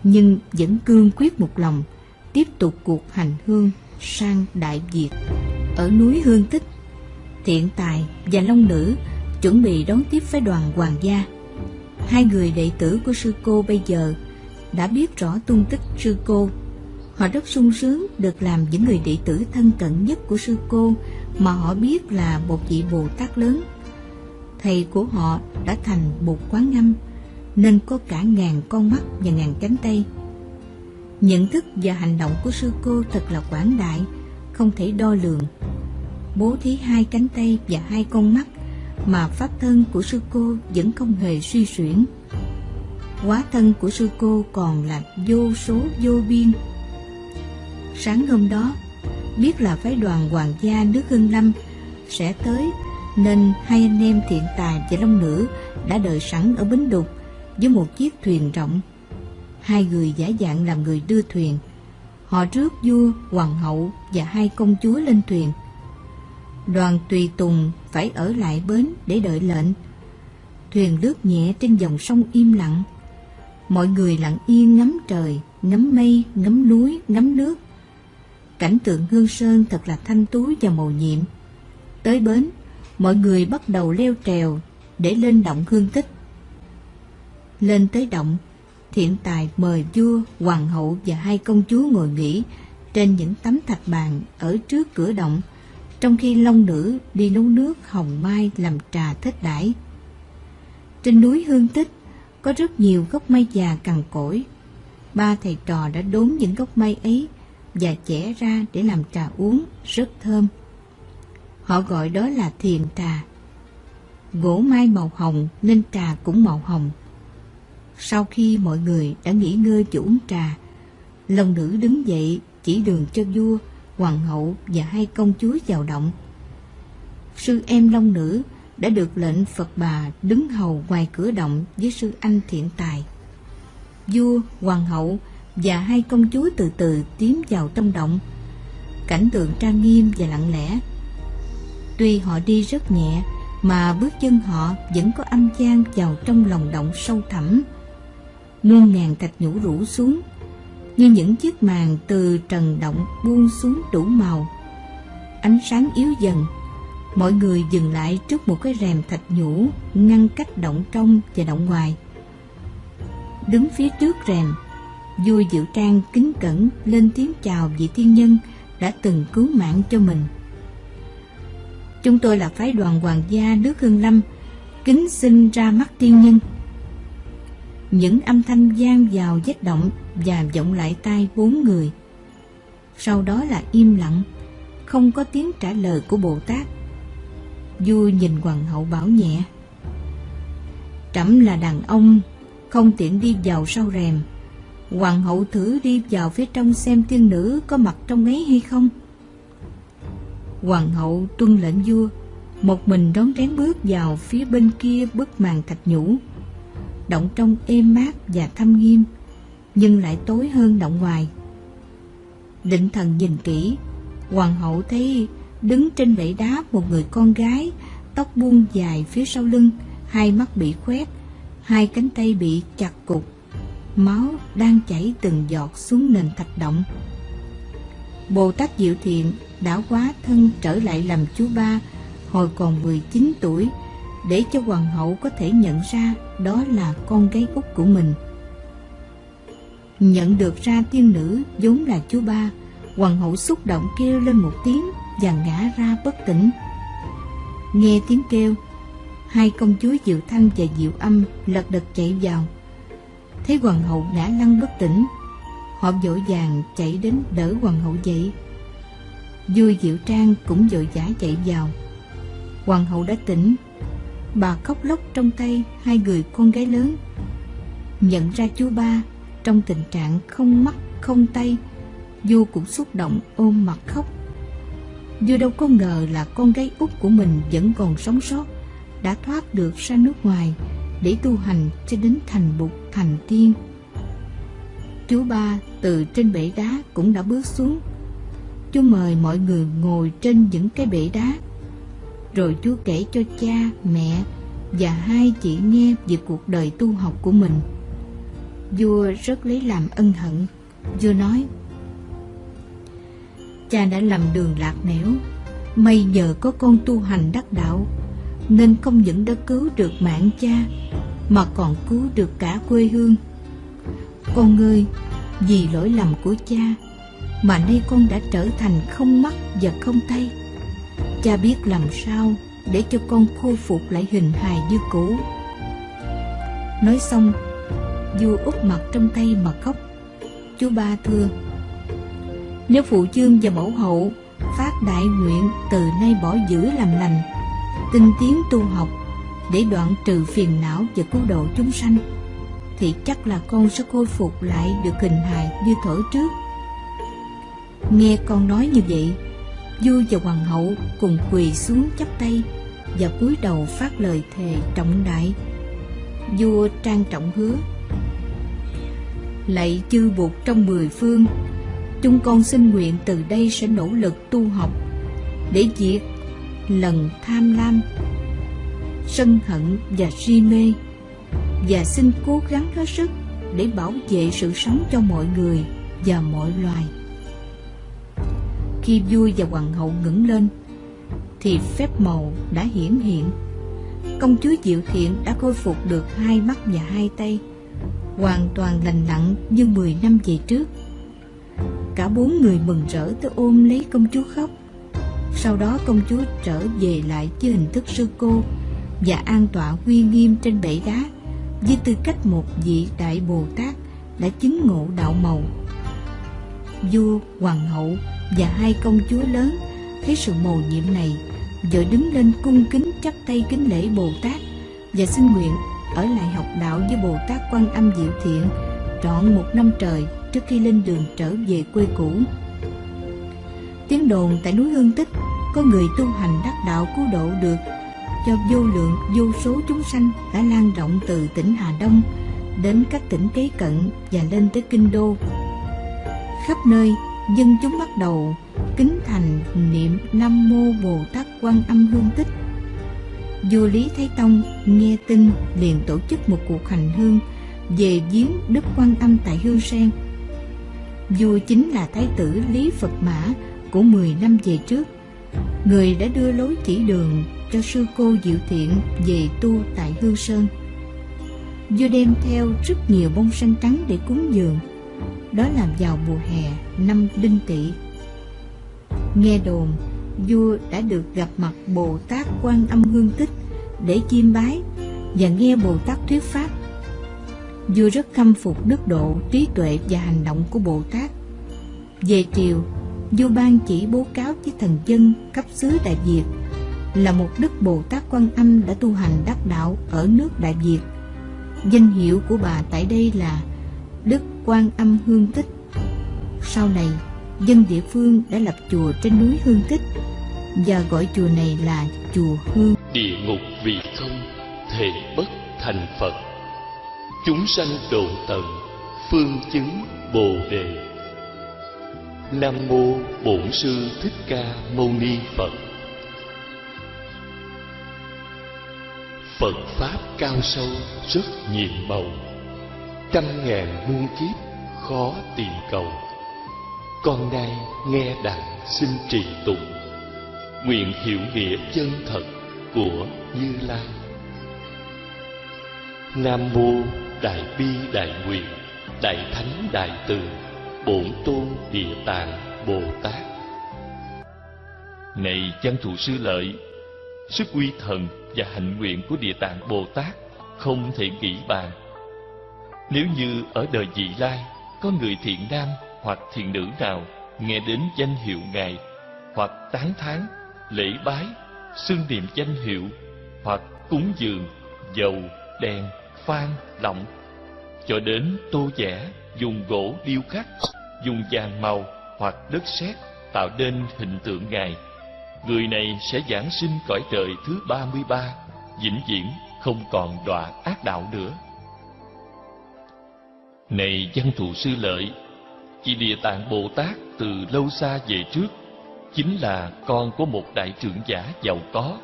nhưng vẫn cương quyết một lòng tiếp tục cuộc hành hương sang Đại Việt. Ở núi Hương Tích, Thiện Tài và Long Nữ chuẩn bị đón tiếp phái đoàn hoàng gia. Hai người đệ tử của sư cô bây giờ đã biết rõ tung tích sư cô. Họ rất sung sướng được làm những người đệ tử thân cận nhất của sư cô mà họ biết là một vị Bồ Tát lớn. Thầy của họ đã thành một quán ngâm nên có cả ngàn con mắt và ngàn cánh tay. Nhận thức và hành động của sư cô thật là quảng đại, không thể đo lường bố thí hai cánh tay và hai con mắt mà pháp thân của sư cô vẫn không hề suy xuyển. Quá thân của sư cô còn là vô số vô biên. Sáng hôm đó, biết là phái đoàn hoàng gia nước Hưng Lâm sẽ tới nên hai anh em thiện tài và long nữ đã đợi sẵn ở bến đục với một chiếc thuyền rộng. Hai người giả dạng làm người đưa thuyền. Họ rước vua, hoàng hậu và hai công chúa lên thuyền đoàn tùy tùng phải ở lại bến để đợi lệnh. Thuyền lướt nhẹ trên dòng sông im lặng. Mọi người lặng yên ngắm trời, ngắm mây, ngắm núi, ngắm nước. Cảnh tượng hương sơn thật là thanh tú và màu nhiệm. Tới bến, mọi người bắt đầu leo trèo để lên động hương tích. Lên tới động, thiện tài mời vua, hoàng hậu và hai công chúa ngồi nghỉ trên những tấm thạch bàn ở trước cửa động trong khi long nữ đi nấu nước hồng mai làm trà thích đãi. Trên núi Hương Tích có rất nhiều gốc mai già cằn cỗi. ba thầy trò đã đốn những gốc mai ấy và chẻ ra để làm trà uống rất thơm. Họ gọi đó là thiền trà. Gỗ mai màu hồng nên trà cũng màu hồng. Sau khi mọi người đã nghỉ ngơi chủ uống trà, Long nữ đứng dậy chỉ đường cho vua, hoàng hậu và hai công chúa vào động. Sư em Long nữ đã được lệnh Phật bà đứng hầu ngoài cửa động với sư anh thiện tài. Vua, hoàng hậu và hai công chúa từ từ tiến vào trong động. Cảnh tượng trang nghiêm và lặng lẽ. Tuy họ đi rất nhẹ, mà bước chân họ vẫn có âm gian vào trong lòng động sâu thẳm. Muôn ngàn thạch nhũ rủ xuống, như những chiếc màn từ trần động buông xuống đủ màu. Ánh sáng yếu dần, mọi người dừng lại trước một cái rèm thạch nhũ ngăn cách động trong và động ngoài. Đứng phía trước rèm, vui Diệu Trang kính cẩn lên tiếng chào vị thiên nhân đã từng cứu mạng cho mình. Chúng tôi là phái đoàn hoàng gia nước Hương Lâm, kính xin ra mắt tiên nhân. Những âm thanh gian vào vết động và vọng lại tai bốn người. Sau đó là im lặng, không có tiếng trả lời của Bồ Tát. Vua nhìn hoàng hậu bảo nhẹ. Trẫm là đàn ông, không tiện đi vào sau rèm. Hoàng hậu thử đi vào phía trong xem tiên nữ có mặt trong ấy hay không. Hoàng hậu tuân lệnh vua, một mình đón rén bước vào phía bên kia bức màn thạch nhũ. Động trong êm mát và thâm nghiêm, nhưng lại tối hơn động ngoài. Định thần nhìn kỹ, hoàng hậu thấy đứng trên bệ đá một người con gái, tóc buông dài phía sau lưng, hai mắt bị khoét, hai cánh tay bị chặt cục, máu đang chảy từng giọt xuống nền thạch động. Bồ Tát Diệu Thiện đã quá thân trở lại làm chú ba hồi còn 19 tuổi để cho hoàng hậu có thể nhận ra đó là con gái út của mình. Nhận được ra tiên nữ vốn là chú ba, hoàng hậu xúc động kêu lên một tiếng và ngã ra bất tỉnh. Nghe tiếng kêu, hai công chúa Diệu Thanh và Diệu Âm lật đật chạy vào. Thấy hoàng hậu ngã lăn bất tỉnh, họ vội vàng chạy đến đỡ hoàng hậu dậy. Vui Diệu Trang cũng vội vã chạy vào. Hoàng hậu đã tỉnh, bà khóc lóc trong tay hai người con gái lớn. Nhận ra chú ba trong tình trạng không mắt không tay, vua cũng xúc động ôm mặt khóc. Vua đâu có ngờ là con gái út của mình vẫn còn sống sót, đã thoát được ra nước ngoài để tu hành cho đến thành bục thành tiên. Chú ba từ trên bể đá cũng đã bước xuống. Chú mời mọi người ngồi trên những cái bể đá. Rồi chú kể cho cha, mẹ và hai chị nghe về cuộc đời tu học của mình. Vua rất lấy làm ân hận. Vua nói, Cha đã làm đường lạc nẻo, may nhờ có con tu hành đắc đạo, nên không những đã cứu được mạng cha, mà còn cứu được cả quê hương. Con ơi, vì lỗi lầm của cha, mà nay con đã trở thành không mắt và không tay. Cha biết làm sao để cho con khôi phục lại hình hài như cũ. Nói xong, vua úp mặt trong tay mà khóc. Chú ba thưa, nếu phụ chương và mẫu hậu phát đại nguyện từ nay bỏ giữ làm lành, tinh tiến tu học để đoạn trừ phiền não và cứu độ chúng sanh, thì chắc là con sẽ khôi phục lại được hình hài như thở trước. Nghe con nói như vậy, vua và hoàng hậu cùng quỳ xuống chắp tay và cúi đầu phát lời thề trọng đại. Vua trang trọng hứa: Lạy chư Bụt trong mười phương, chúng con xin nguyện từ đây sẽ nỗ lực tu học để diệt lần tham lam, sân hận và si mê và xin cố gắng hết sức để bảo vệ sự sống cho mọi người và mọi loài. Khi vua và hoàng hậu ngẩng lên, thì phép màu đã hiển hiện. Công chúa Diệu Thiện đã khôi phục được hai mắt và hai tay, hoàn toàn lành lặn như 10 năm về trước. Cả bốn người mừng rỡ tới ôm lấy công chúa khóc. Sau đó công chúa trở về lại với hình thức sư cô và an tọa uy nghiêm trên bể đá với tư cách một vị đại Bồ Tát đã chứng ngộ đạo màu. Vua, hoàng hậu và hai công chúa lớn thấy sự mầu nhiệm này, vội đứng lên cung kính chắp tay kính lễ Bồ Tát và xin nguyện ở lại học đạo với Bồ Tát Quan Âm Diệu Thiện trọn một năm trời trước khi lên đường trở về quê cũ. Tiếng đồn tại núi Hương Tích có người tu hành đắc đạo cứu độ được cho vô lượng vô số chúng sanh đã lan rộng từ tỉnh Hà Đông đến các tỉnh kế cận và lên tới kinh đô. Khắp nơi, dân chúng bắt đầu kính thành niệm Nam Mô Bồ Tát Quan Âm Hương Tích. Vua Lý Thái Tông nghe tin liền tổ chức một cuộc hành hương về viếng Đức Quan Âm tại Hương Sen. Vua chính là Thái tử Lý Phật Mã của 10 năm về trước, người đã đưa lối chỉ đường cho sư cô Diệu Thiện về tu tại Hương Sơn. Vua đem theo rất nhiều bông xanh trắng để cúng dường, đó là vào mùa hè năm Đinh Tỵ. Nghe đồn, vua đã được gặp mặt Bồ Tát Quan Âm Hương Tích để chiêm bái và nghe Bồ Tát thuyết pháp. Vua rất khâm phục đức độ, trí tuệ và hành động của Bồ Tát. Về triều, vua ban chỉ bố cáo với thần dân cấp xứ Đại Việt là một đức Bồ Tát Quan Âm đã tu hành đắc đạo ở nước Đại Việt. Danh hiệu của bà tại đây là Đức Quan Âm Hương Tích. Sau này, dân địa phương đã lập chùa trên núi Hương Tích và gọi chùa này là chùa Hương. Địa ngục vì không thể bất thành Phật. Chúng sanh độ tận phương chứng Bồ đề. Nam mô Bổn sư Thích Ca Mâu Ni Phật. Phật pháp cao sâu rất nhiệm màu, trăm ngàn muôn kiếp khó tìm cầu. Con nay nghe đặng xin trì tụng. Nguyện hiểu nghĩa chân thật của như lai. Nam mô đại bi đại nguyện, đại thánh đại từ, bổn tôn địa tạng, bồ tát. Này chân thủ sư lợi, sức uy thần và hạnh nguyện của địa tạng bồ tát không thể nghĩ bàn nếu như ở đời vị lai, có người thiện nam hoặc thiện nữ nào nghe đến danh hiệu ngài, hoặc tán thán, lễ bái, xưng niệm danh hiệu, hoặc cúng dường, dầu, đèn phan lọng, cho đến tô vẽ dùng gỗ điêu khắc, dùng vàng màu hoặc đất sét tạo nên hình tượng ngài, người này sẽ giảng sinh cõi trời thứ ba mươi ba, vĩnh viễn không còn đọa ác đạo nữa này văn thù sư lợi Chị Địa Tạng Bồ Tát từ lâu xa về trước, Chính là con của một đại trưởng giả giàu có.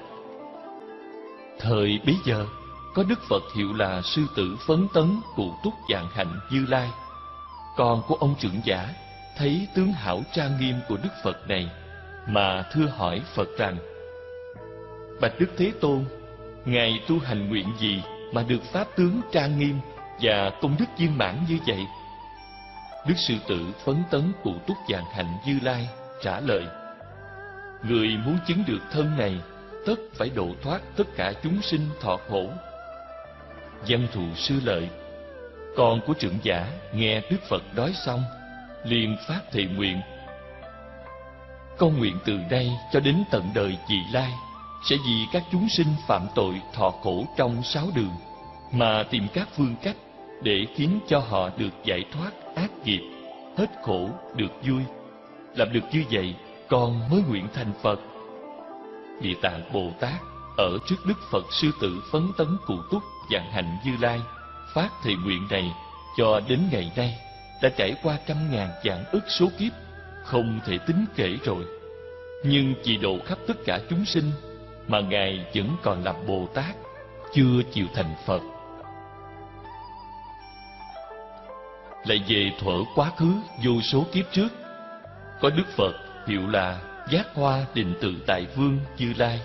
Thời bấy giờ, Có Đức Phật hiệu là Sư tử Phấn Tấn Cụ Túc Dạng Hạnh Như Lai. Con của ông trưởng giả Thấy tướng hảo trang nghiêm của Đức Phật này, Mà thưa hỏi Phật rằng, Bạch Đức Thế Tôn, Ngài tu hành nguyện gì Mà được Pháp tướng trang nghiêm và công đức viên mãn như vậy, Đức sư tử phấn tấn cụ túc dạng hạnh Như Lai, trả lời, Người muốn chứng được thân này, Tất phải độ thoát tất cả chúng sinh thọ khổ. Văn thù sư lợi, Con của trưởng giả nghe Đức Phật nói xong, liền phát thệ nguyện. Con nguyện từ đây cho đến tận đời vị lai, Sẽ vì các chúng sinh phạm tội thọ khổ trong sáu đường, Mà tìm các phương cách để khiến cho họ được giải thoát ác nghiệp, hết khổ được vui. Làm được như vậy, con mới nguyện thành Phật. Địa Tạng Bồ Tát ở trước Đức Phật Sư Tử Phấn Tấn Cụ Túc dạng hạnh Như Lai phát thệ nguyện này cho đến ngày nay đã trải qua trăm ngàn vạn ức số kiếp không thể tính kể rồi nhưng chỉ độ khắp tất cả chúng sinh mà ngài vẫn còn là bồ tát chưa chịu thành phật lại về thuở quá khứ vô số kiếp trước. Có đức phật hiệu là giác hoa định tự tại vương như lai,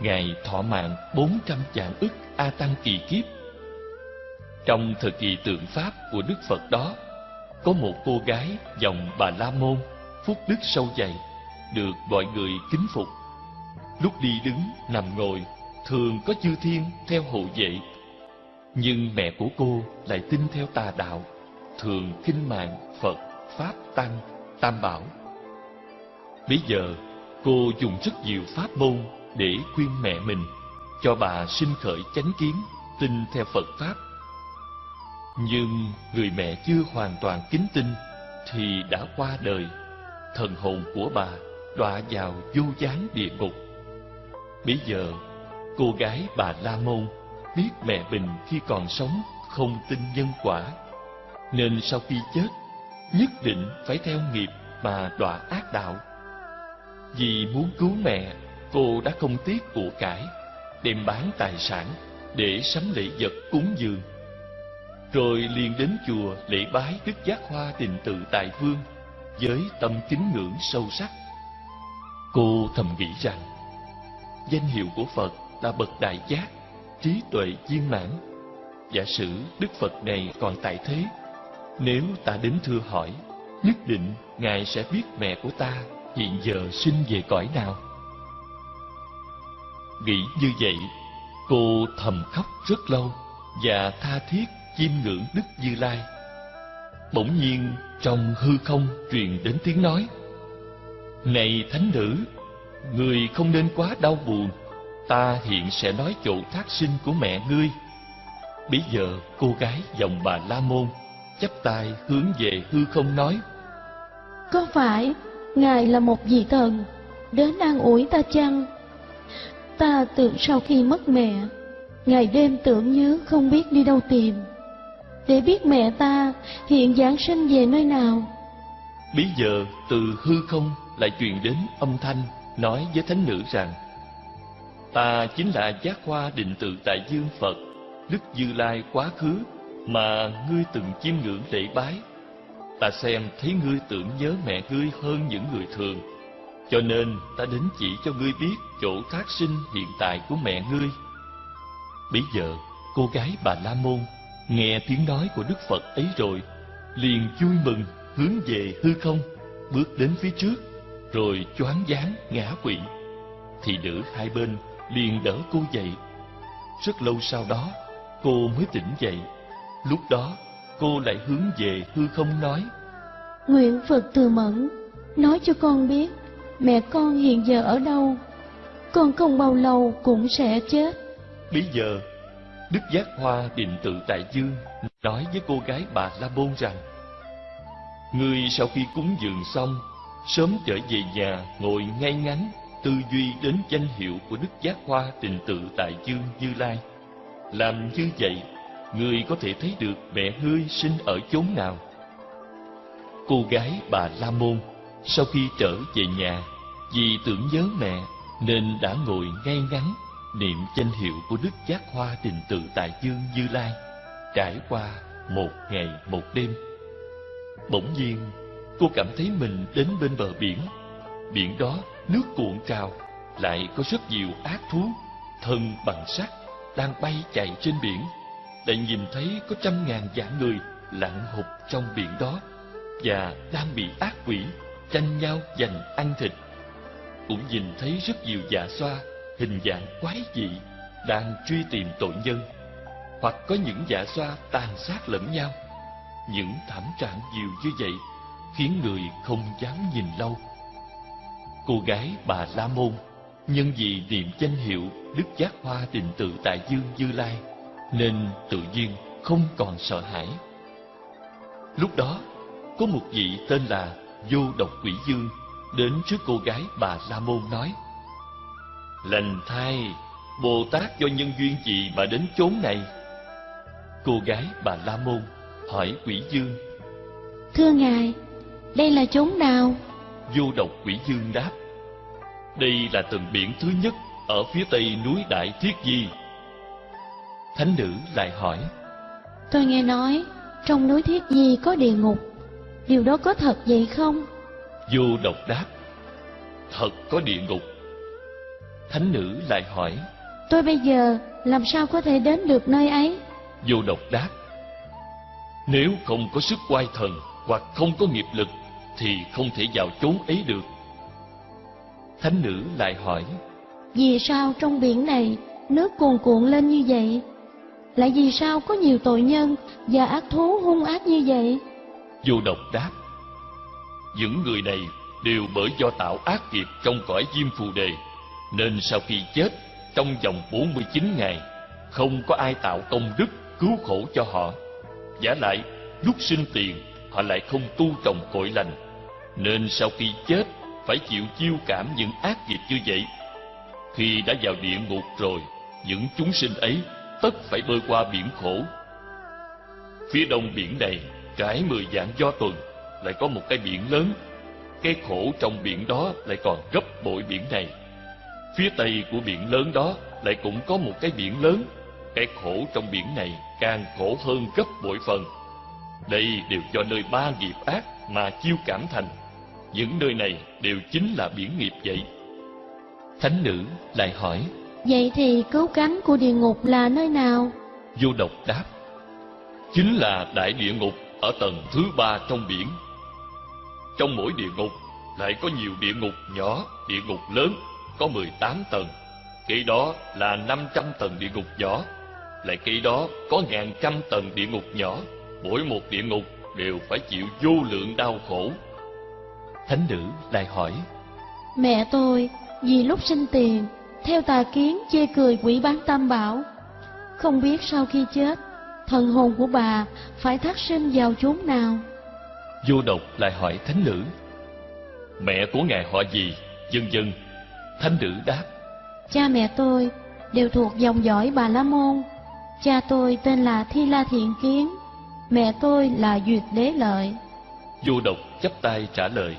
ngài thọ mạng bốn trăm vạn ức a tăng kỳ kiếp. Trong thời kỳ tượng pháp của đức phật đó, có một cô gái dòng bà la môn, phúc đức sâu dày, được mọi người kính phục. Lúc đi đứng, nằm ngồi, thường có chư thiên theo hộ vệ. Nhưng mẹ của cô lại tin theo tà đạo thường kinh mạng Phật, Pháp, Tăng, Tam Bảo. Bây giờ, cô dùng rất nhiều pháp môn để khuyên mẹ mình, cho bà sinh khởi chánh kiến, tin theo Phật Pháp. Nhưng người mẹ chưa hoàn toàn kính tin thì đã qua đời, thần hồn của bà đọa vào vô gián địa ngục. Bây giờ, cô gái bà La Môn biết mẹ mình khi còn sống không tin nhân quả, nên sau khi chết, nhất định phải theo nghiệp mà đọa ác đạo. Vì muốn cứu mẹ, cô đã không tiếc của cải, đem bán tài sản để sắm lễ vật cúng dường. Rồi liền đến chùa lễ bái Đức Giác Hoa tình Tự Tại Vương với tâm kính ngưỡng sâu sắc. Cô thầm nghĩ rằng, danh hiệu của Phật là bậc đại giác, trí tuệ viên mãn. Giả sử Đức Phật này còn tại thế, nếu ta đến thưa hỏi, nhất định Ngài sẽ biết mẹ của ta hiện giờ sinh về cõi nào. Nghĩ như vậy, cô thầm khóc rất lâu và tha thiết chiêm ngưỡng Đức Như Lai. Bỗng nhiên trong hư không truyền đến tiếng nói: "Này thánh nữ, người không nên quá đau buồn, ta hiện sẽ nói chỗ thác sinh của mẹ ngươi." Bây giờ cô gái dòng bà La Môn chắp tay hướng về hư không nói: Có phải Ngài là một vị thần đến an ủi ta chăng? Ta tưởng sau khi mất mẹ, ngày đêm tưởng nhớ không biết đi đâu tìm, để biết mẹ ta hiện giáng sinh về nơi nào. Bây giờ từ hư không lại truyền đến âm thanh nói với thánh nữ rằng Ta chính là giác hoa định tự tại dương Phật, Đức Như Lai quá khứ mà ngươi từng chiêm ngưỡng lễ bái. Ta xem thấy ngươi tưởng nhớ mẹ ngươi hơn những người thường, cho nên ta đến chỉ cho ngươi biết chỗ thác sinh hiện tại của mẹ ngươi. Bấy giờ, cô gái bà La Môn nghe tiếng nói của Đức Phật ấy rồi, liền vui mừng hướng về hư không, bước đến phía trước, rồi choáng váng ngã quỵ. Thì nữ hai bên liền đỡ cô dậy. Rất lâu sau đó, cô mới tỉnh dậy. Lúc đó, cô lại hướng về hư không nói, Nguyện Phật từ mẫn, nói cho con biết mẹ con hiện giờ ở đâu. Con không bao lâu cũng sẽ chết. Bây giờ, Đức Giác Hoa Định Tự Tại Dương nói với cô gái bà La Môn rằng Ngươi sau khi cúng dường xong, sớm trở về nhà ngồi ngay ngắn, tư duy đến danh hiệu của Đức Giác Hoa Định Tự Tại Dương Như Lai. Làm như vậy, người có thể thấy được mẹ ngươi sinh ở chốn nào. Cô gái bà La Môn sau khi trở về nhà, vì tưởng nhớ mẹ nên đã ngồi ngay ngắn niệm danh hiệu của Đức Giác Hoa đình Tự Tại Dương Như Lai, trải qua một ngày một đêm. Bỗng nhiên, cô cảm thấy mình đến bên bờ biển. Biển đó nước cuộn trào, lại có rất nhiều ác thú, thân bằng sắt, đang bay chạy trên biển. Lại nhìn thấy có trăm ngàn vạn người lặn hụt trong biển đó và đang bị ác quỷ tranh nhau giành ăn thịt. Cũng nhìn thấy rất nhiều dạ xoa hình dạng quái dị đang truy tìm tội nhân, hoặc có những dạ xoa tàn sát lẫn nhau. Những thảm trạng nhiều như vậy khiến người không dám nhìn lâu. Cô gái bà La Môn nhân vì niệm danh hiệu Đức Giác Hoa Định Tự Tại Dương Như Lai nên tự nhiên không còn sợ hãi. Lúc đó, có một vị tên là Vô Độc Quỷ Dương đến trước cô gái bà La Môn nói: Lành thay, Bồ Tát do nhân duyên gì mà đến chốn này? Cô gái bà La Môn hỏi quỷ dương. Thưa Ngài, đây là chốn nào? Vô độc quỷ dương đáp. Đây là tầng biển thứ nhất ở phía tây núi Đại Thiết Di. Thánh nữ lại hỏi. Tôi nghe nói trong núi Thiết Di có địa ngục. Điều đó có thật vậy không? Vô độc đáp. Thật có địa ngục. Thánh nữ lại hỏi. Tôi bây giờ làm sao có thể đến được nơi ấy? Vô độc đáp. Nếu không có sức quay thần hoặc không có nghiệp lực thì không thể vào chốn ấy được. Thánh nữ lại hỏi. Vì sao trong biển này nước cuồn cuộn lên như vậy? Lại vì sao có nhiều tội nhân và ác thú hung ác như vậy? Vô độc đáp, Những người này đều bởi do tạo ác nghiệp trong cõi diêm phù đề, Nên sau khi chết, Trong vòng 49 ngày, Không có ai tạo công đức cứu khổ cho họ Giả lại, lúc sinh tiền, Họ lại không tu trồng cội lành, Nên sau khi chết, Phải chịu chiêu cảm những ác nghiệp như vậy Khi đã vào địa ngục rồi, Những chúng sinh ấy Tất phải bơi qua biển khổ. Phía đông biển này Trải mười dạng do tuần, Lại có một cái biển lớn. Cái khổ trong biển đó lại còn gấp bội biển này. Phía tây của biển lớn đó Lại cũng có một cái biển lớn. Cái khổ trong biển này Càng khổ hơn gấp bội phần. Đây đều do nơi ba nghiệp ác Mà chiêu cảm thành. Những nơi này đều chính là biển nghiệp vậy. Thánh nữ lại hỏi Vậy thì cứu cánh của địa ngục là nơi nào? Vô độc đáp Chính là đại địa ngục ở tầng thứ ba trong biển. Trong mỗi địa ngục lại có nhiều địa ngục nhỏ, địa ngục lớn Có 18 tầng. Kế đó là 500 tầng địa ngục nhỏ Lại kế đó có ngàn trăm tầng địa ngục nhỏ. Mỗi một địa ngục đều phải chịu vô lượng đau khổ. Thánh nữ lại hỏi Mẹ tôi vì lúc sinh tiền theo tà kiến chê cười quỷ bán tam bảo. Không biết sau khi chết thần hồn của bà phải thác sinh vào chốn nào? Vô độc lại hỏi thánh nữ. Mẹ của ngài họ gì? Dân dân. Thánh nữ đáp. Cha mẹ tôi đều thuộc dòng dõi bà la môn. Cha tôi tên là thi la thiện kiến. Mẹ tôi là duyệt đế lợi. Vô độc chắp tay trả lời.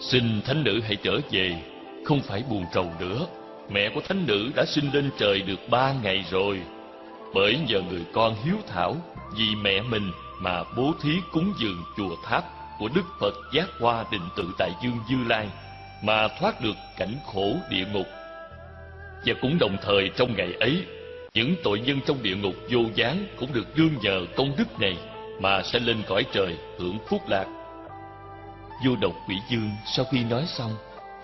Xin thánh nữ hãy trở về không phải buồn trầu nữa. Mẹ của thánh nữ đã sinh lên trời được ba ngày rồi. Bởi nhờ người con hiếu thảo, Vì mẹ mình mà bố thí cúng dường chùa tháp Của Đức Phật Giác Hoa Định Tự Tại Dương Dư Lai Mà thoát được cảnh khổ địa ngục. Và cũng đồng thời trong ngày ấy, Những tội nhân trong địa ngục vô gián Cũng được đương nhờ công đức này Mà sẽ lên cõi trời hưởng phúc lạc. Vô độc quỷ dương sau khi nói xong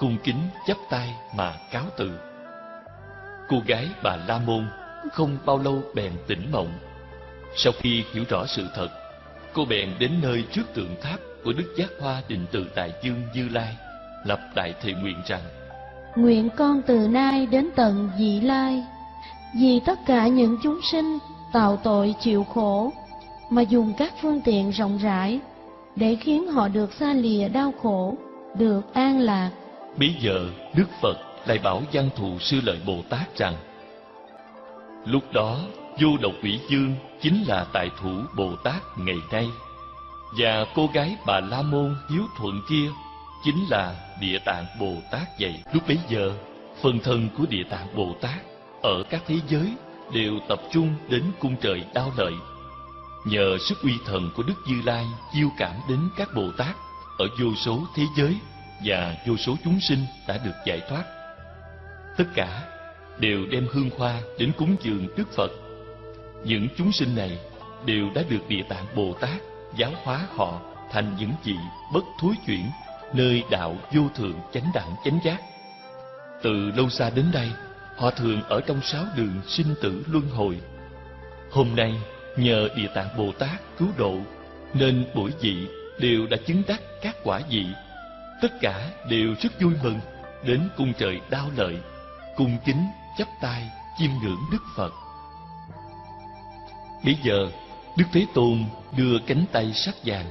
cung kính chắp tay mà cáo từ. Cô gái bà la môn không bao lâu bèn tỉnh mộng. Sau khi hiểu rõ sự thật, cô bèn đến nơi trước tượng tháp của đức giác hoa định từ tại dương như lai, lập đại thệ nguyện rằng, nguyện con từ nay đến tận vị lai, vì tất cả những chúng sinh tạo tội chịu khổ, mà dùng các phương tiện rộng rãi để khiến họ được xa lìa đau khổ, được an lạc. Bây giờ, Đức Phật lại bảo văn thù sư lợi Bồ Tát rằng, Lúc đó, vô độc quỷ dương chính là tại thủ Bồ Tát ngày nay, Và cô gái bà La Môn hiếu thuận kia chính là Địa Tạng Bồ Tát vậy Lúc bấy giờ, phần thân của Địa Tạng Bồ Tát ở các thế giới đều tập trung đến cung trời đao lợi. Nhờ sức uy thần của Đức Như Lai chiêu cảm đến các Bồ Tát ở vô số thế giới và vô số chúng sinh đã được giải thoát. Tất cả đều đem hương hoa đến cúng dường Đức Phật. Những chúng sinh này đều đã được Địa Tạng Bồ Tát giáo hóa họ thành những vị bất thối chuyển nơi đạo vô thượng chánh đẳng chánh giác. Từ lâu xa đến đây, họ thường ở trong sáu đường sinh tử luân hồi. Hôm nay, nhờ Địa Tạng Bồ Tát cứu độ, nên mỗi vị đều đã chứng đắc các quả vị tất cả đều rất vui mừng, đến cung trời đao lợi, cung kính chắp tay chiêm ngưỡng đức phật. Bây giờ, đức thế tôn đưa cánh tay sắc vàng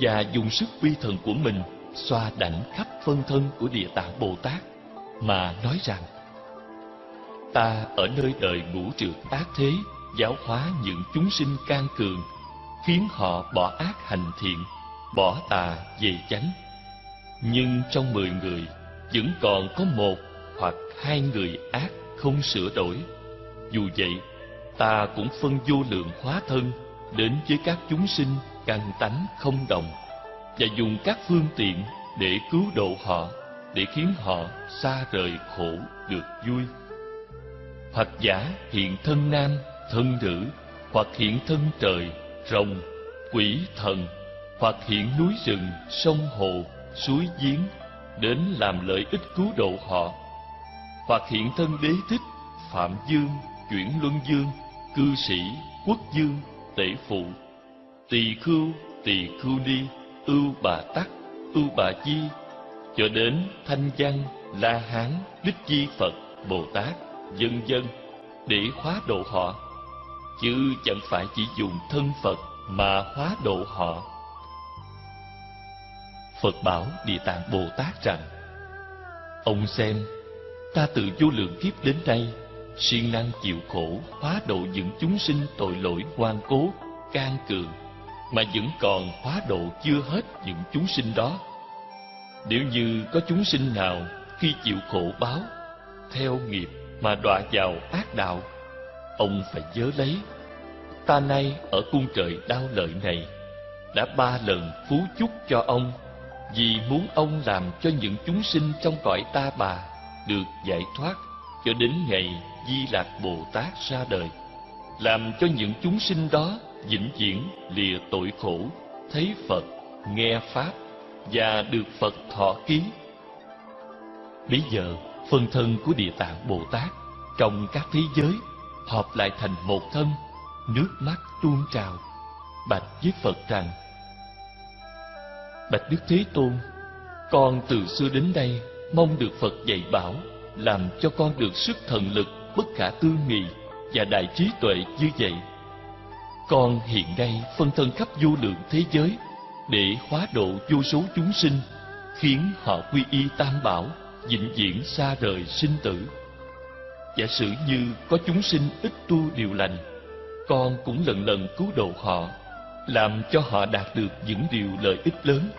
và dùng sức uy thần của mình xoa đảnh khắp phân thân của địa tạng bồ tát mà nói rằng, ta ở nơi đời ngũ trượt ác thế, giáo hóa những chúng sinh can cường, khiến họ bỏ ác hành thiện, bỏ tà về chánh nhưng trong mười người, vẫn còn có một hoặc hai người ác không sửa đổi. Dù vậy, ta cũng phân vô lượng hóa thân đến với các chúng sinh căn tánh không đồng và dùng các phương tiện để cứu độ họ, để khiến họ xa rời khổ được vui. Hoặc giả hiện thân nam, thân nữ, hoặc hiện thân trời, rồng, quỷ thần, hoặc hiện núi rừng, sông hồ suối giếng đến làm lợi ích cứu độ họ hoặc hiện thân đế thích phạm dương chuyển luân dương, cư sĩ quốc dương, tể phụ, tỳ khưu tỳ khưu ni, ưu bà tắc, ưu bà chi cho đến thanh văn, la hán, đích chi phật, bồ tát vân vân để hóa độ họ. Chứ chẳng phải chỉ dùng thân phật mà hóa độ họ phật bảo địa tạng bồ tát rằng, ông xem, ta từ vô lượng kiếp đến nay, siêng năng chịu khổ hóa độ những chúng sinh tội lỗi ngoan cố, can cường, mà vẫn còn hóa độ chưa hết những chúng sinh đó. Nếu như có chúng sinh nào khi chịu khổ báo, theo nghiệp mà đọa vào ác đạo, ông phải nhớ lấy, ta nay ở cung trời đau lợi này, đã ba lần phú chúc cho ông vì muốn ông làm cho những chúng sinh trong cõi ta bà được giải thoát cho đến ngày Di Lạc Bồ Tát ra đời, làm cho những chúng sinh đó vĩnh viễn lìa tội khổ, thấy Phật, nghe Pháp và được Phật thọ ký. Bây giờ, phân thân của Địa Tạng Bồ Tát trong các thế giới hợp lại thành một thân, nước mắt tuôn trào, bạch với Phật rằng: Bạch Đức Thế Tôn, con từ xưa đến đây mong được Phật dạy bảo, làm cho con được sức thần lực bất khả tư nghị và đại trí tuệ như vậy. Con hiện nay phân thân khắp vô lượng thế giới để hóa độ vô số chúng sinh, khiến họ quy y tam bảo, vĩnh viễn xa rời sinh tử. Giả sử như có chúng sinh ít tu điều lành, con cũng lần lần cứu độ họ, làm cho họ đạt được những điều lợi ích lớn.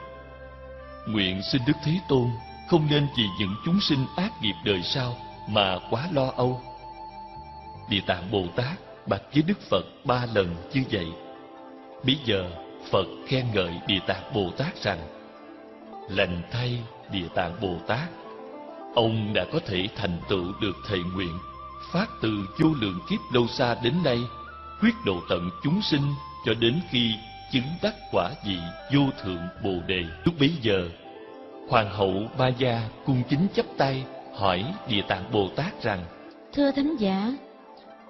Nguyện xin Đức Thế Tôn không nên vì những chúng sinh ác nghiệp đời sau mà quá lo âu. Địa Tạng Bồ Tát bạch với Đức Phật ba lần như vậy. Bây giờ Phật khen ngợi Địa Tạng Bồ Tát rằng, Lành thay, Địa Tạng Bồ Tát, Ông đã có thể thành tựu được thệ nguyện, Phát từ vô lượng kiếp lâu xa đến nay, Quyết độ tận chúng sinh cho đến khi chứng đắc quả vị vô thượng Bồ Đề Lúc bấy giờ Hoàng hậu Ma Gia cung kính chấp tay hỏi Địa Tạng Bồ Tát rằng Thưa Thánh Giả,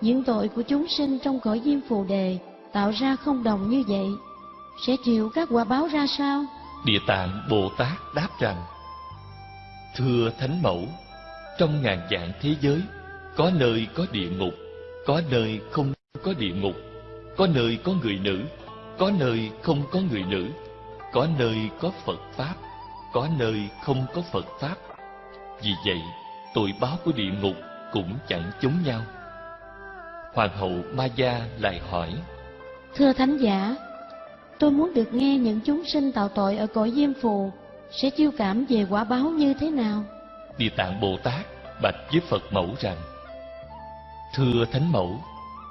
những tội của chúng sinh trong cõi diêm phù đề tạo ra không đồng như vậy, sẽ chịu các quả báo ra sao? Địa Tạng Bồ Tát đáp rằng Thưa Thánh Mẫu, trong ngàn dạng thế giới, có nơi có địa ngục, có nơi không có địa ngục, có nơi có người nữ, có nơi không có người nữ, có nơi có Phật Pháp, có nơi không có Phật Pháp. Vì vậy, tội báo của địa ngục cũng chẳng chống nhau. Hoàng hậu Maya lại hỏi, Thưa Thánh Giả, tôi muốn được nghe những chúng sinh tạo tội ở cõi Diêm Phù sẽ chiêu cảm về quả báo như thế nào? Địa Tạng Bồ Tát bạch với Phật mẫu rằng, Thưa Thánh Mẫu,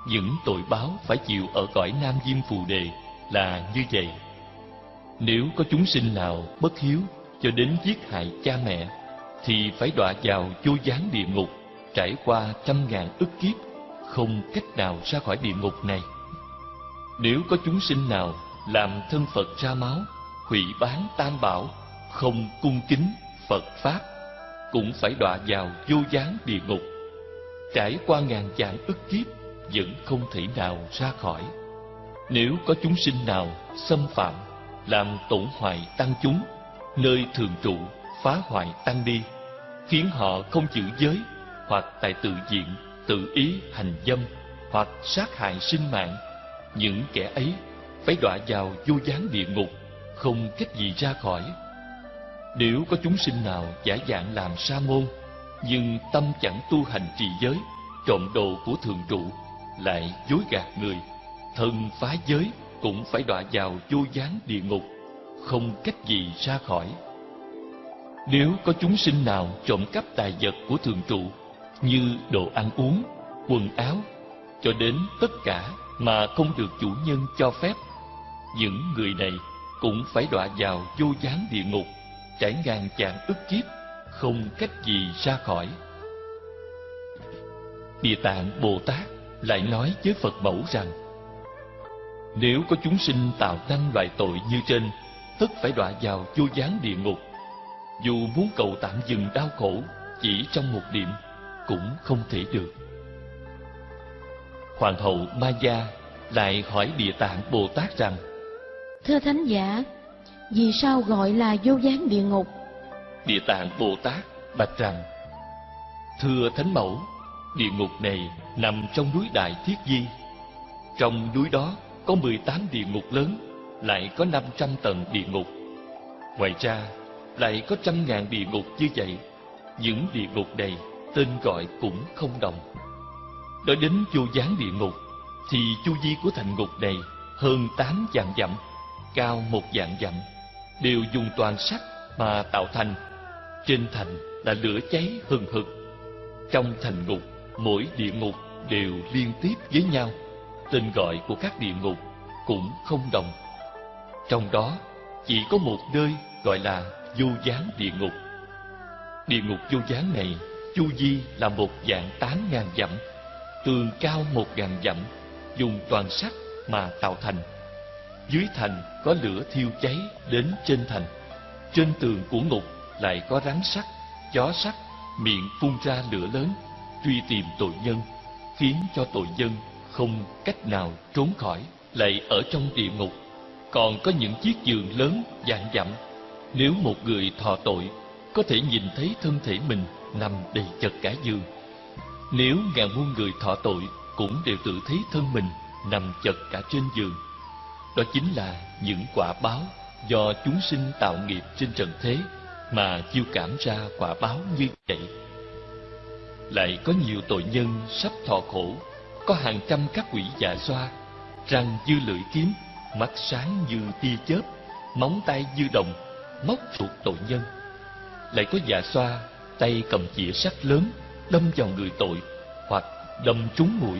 những tội báo phải chịu ở cõi Nam Diêm Phù Đề là như vậy. Nếu có chúng sinh nào bất hiếu cho đến giết hại cha mẹ, thì phải đọa vào vô gián địa ngục, trải qua trăm ngàn ức kiếp, không cách nào ra khỏi địa ngục này. Nếu có chúng sinh nào làm thân Phật ra máu, hủy bán tam bảo, không cung kính Phật Pháp, cũng phải đọa vào vô gián địa ngục. Trải qua ngàn vạn ức kiếp, vẫn không thể nào ra khỏi. Nếu có chúng sinh nào xâm phạm, làm tổn hoại tăng chúng, nơi thường trụ, phá hoại tăng đi, khiến họ không giữ giới, hoặc tại tự diện, tự ý hành dâm, hoặc sát hại sinh mạng, những kẻ ấy phải đọa vào vô gián địa ngục, không cách gì ra khỏi. Nếu có chúng sinh nào giả dạng làm sa môn, nhưng tâm chẳng tu hành trì giới, trộm đồ của thường trụ, lại dối gạt người, thân phá giới cũng phải đọa vào vô gián địa ngục, không cách gì ra khỏi. Nếu có chúng sinh nào trộm cắp tài vật của thường trụ, như đồ ăn uống, quần áo, cho đến tất cả mà không được chủ nhân cho phép, những người này cũng phải đọa vào vô gián địa ngục, trải ngàn chạng ức kiếp, không cách gì ra khỏi. Địa Tạng Bồ Tát lại nói với Phật mẫu rằng Nếu có chúng sinh tạo năm loại tội như trên Tất phải đọa vào vô gián địa ngục Dù muốn cầu tạm dừng đau khổ Chỉ trong một điểm Cũng không thể được Hoàng hậu Maya lại hỏi Địa Tạng Bồ Tát rằng Thưa thánh giả, vì sao gọi là vô gián địa ngục? Địa tạng Bồ Tát bạch rằng Thưa Thánh Mẫu, địa ngục này nằm trong núi Đại Thiết Di. Trong núi đó có 18 địa ngục lớn, lại có 500 tầng địa ngục. Ngoài ra, lại có trăm ngàn địa ngục như vậy. Những địa ngục này tên gọi cũng không đồng. Nói đến vô gián địa ngục, thì chu vi của thành ngục này hơn tám vạn dặm, cao một vạn dặm, đều dùng toàn sắt mà tạo thành. Trên thành là lửa cháy hừng hực. Trong thành ngục, mỗi địa ngục đều liên tiếp với nhau. Tên gọi của các địa ngục cũng không đồng. Trong đó, chỉ có một nơi gọi là vô gián địa ngục. Địa ngục vô gián này, chu vi là một dạng tám ngàn dặm, tường cao một ngàn dặm, dùng toàn sắt mà tạo thành. Dưới thành có lửa thiêu cháy đến trên thành. Trên tường của ngục lại có rắn sắt, chó sắt, miệng phun ra lửa lớn, truy tìm tội nhân, khiến cho tội nhân không cách nào trốn khỏi, lại ở trong địa ngục. Còn có những chiếc giường lớn dạng dặm, nếu một người thọ tội, có thể nhìn thấy thân thể mình nằm đầy chật cả giường. Nếu ngàn muôn người thọ tội, cũng đều tự thấy thân mình nằm chật cả trên giường. Đó chính là những quả báo do chúng sinh tạo nghiệp trên trần thế mà chiêu cảm ra quả báo như vậy. Lại có nhiều tội nhân sắp thọ khổ, có hàng trăm các quỷ dạ xoa, răng như lưỡi kiếm, mắt sáng như tia chớp, móng tay như đồng, móc ruột tội nhân. Lại có dạ xoa, tay cầm chĩa sắt lớn, đâm vào người tội, hoặc đâm trúng mũi,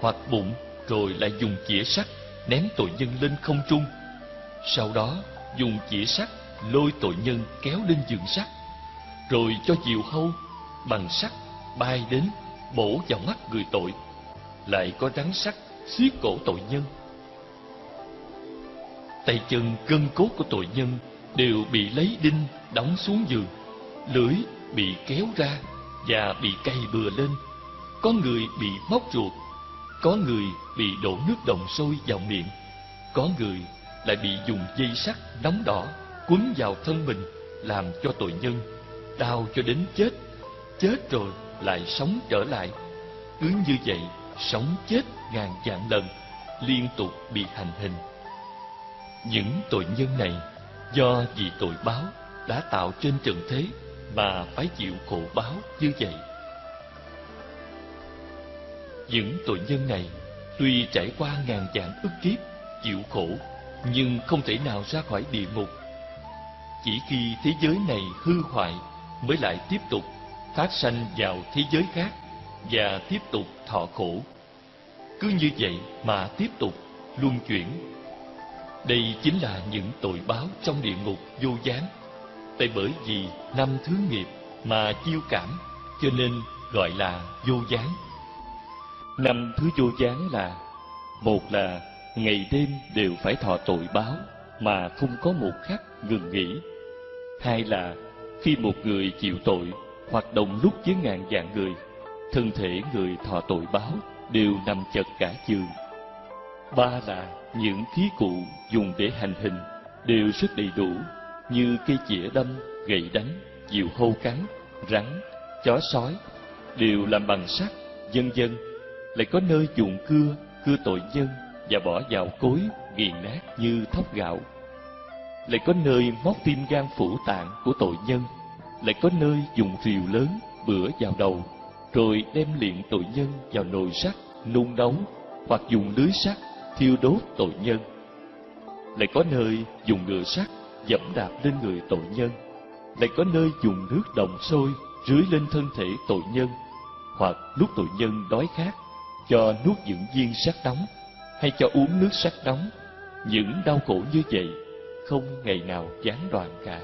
hoặc bụng, rồi lại dùng chĩa sắt ném tội nhân lên không trung. Sau đó, dùng chĩa sắt lôi tội nhân kéo lên giường sắt, rồi cho diều hâu bằng sắt bay đến bổ vào mắt người tội. Lại có rắn sắt xiết cổ tội nhân. Tay chân gân cốt của tội nhân đều bị lấy đinh đóng xuống giường, lưỡi bị kéo ra và bị cay bừa lên. Có người bị móc ruột, có người bị đổ nước đồng sôi vào miệng, có người lại bị dùng dây sắt nóng đỏ quấn vào thân mình làm cho tội nhân đau cho đến chết, chết rồi lại sống trở lại. Cứ như vậy, sống chết ngàn vạn lần, liên tục bị hành hình. Những tội nhân này do vì tội báo đã tạo trên trần thế mà phải chịu khổ báo như vậy. Những tội nhân này tuy trải qua ngàn vạn ức kiếp chịu khổ nhưng không thể nào ra khỏi địa ngục. Chỉ khi thế giới này hư hoại mới lại tiếp tục phát sanh vào thế giới khác và tiếp tục thọ khổ. Cứ như vậy mà tiếp tục luân chuyển. Đây chính là những tội báo trong địa ngục vô gián. Tại bởi vì năm thứ nghiệp mà chiêu cảm, cho nên gọi là vô gián. Năm thứ vô gián là, một là ngày đêm đều phải thọ tội báo mà không có một khắc ngừng nghỉ. Hai là khi một người chịu tội hoạt động lúc với ngàn vạn người, thân thể người thọ tội báo đều nằm chật cả giường. Ba là những khí cụ dùng để hành hình đều rất đầy đủ như cây chĩa đâm, gậy đánh, diều hâu cắn, rắn, chó sói đều làm bằng sắt, vân vân Lại có nơi dùng cưa, cưa tội nhân và bỏ vào cối nghiền nát như thóc gạo. Lại có nơi móc tim gan phủ tạng của tội nhân lại có nơi dùng rìu lớn bữa vào đầu, rồi đem liện tội nhân vào nồi sắt nung nóng hoặc dùng lưới sắt thiêu đốt tội nhân. Lại có nơi dùng ngựa sắt dẫm đạp lên người tội nhân, lại có nơi dùng nước đồng sôi rưới lên thân thể tội nhân, hoặc lúc tội nhân đói khát cho nuốt những viên sắt nóng, hay cho uống nước sắt nóng. Những đau khổ như vậy không ngày nào gián đoạn cả.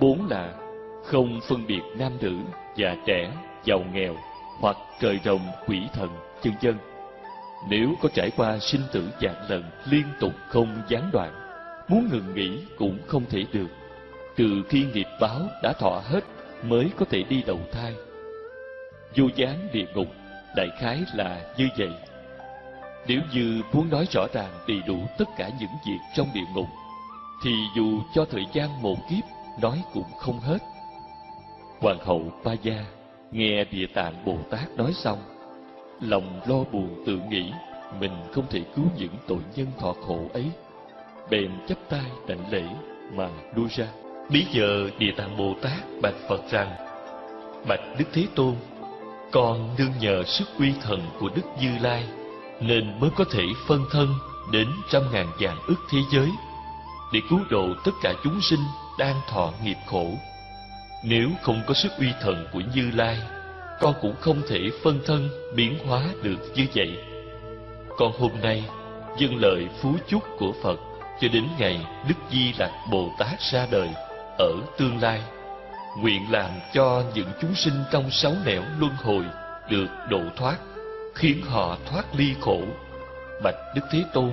Bốn là không phân biệt nam nữ, già trẻ, giàu nghèo hoặc trời rồng, quỷ thần, chân dân. Nếu có trải qua sinh tử dạng lần liên tục không gián đoạn, muốn ngừng nghỉ cũng không thể được. từ khi nghiệp báo đã thọ hết mới có thể đi đầu thai. Vô gián địa ngục đại khái là như vậy. Nếu như muốn nói rõ ràng đầy đủ tất cả những việc trong địa ngục, thì dù cho thời gian một kiếp nói cũng không hết. Hoàng hậu pa Gia nghe Địa Tạng Bồ Tát nói xong, lòng lo buồn tự nghĩ mình không thể cứu những tội nhân thọ khổ ấy. Bèn chắp tay đảnh lễ mà lui ra. Bây giờ Địa Tạng Bồ Tát bạch Phật rằng, Bạch Đức Thế Tôn, con nương nhờ sức uy thần của Đức Như Lai nên mới có thể phân thân đến trăm ngàn vạn ức thế giới để cứu độ tất cả chúng sinh đang thọ nghiệp khổ. Nếu không có sức uy thần của Như Lai, con cũng không thể phân thân biến hóa được như vậy. Con hôm nay dâng lời phú chúc của Phật cho đến ngày Đức Di Lặc Bồ Tát ra đời ở tương lai. Nguyện làm cho những chúng sinh trong sáu nẻo luân hồi được độ thoát, khiến họ thoát ly khổ. Bạch Đức Thế Tôn,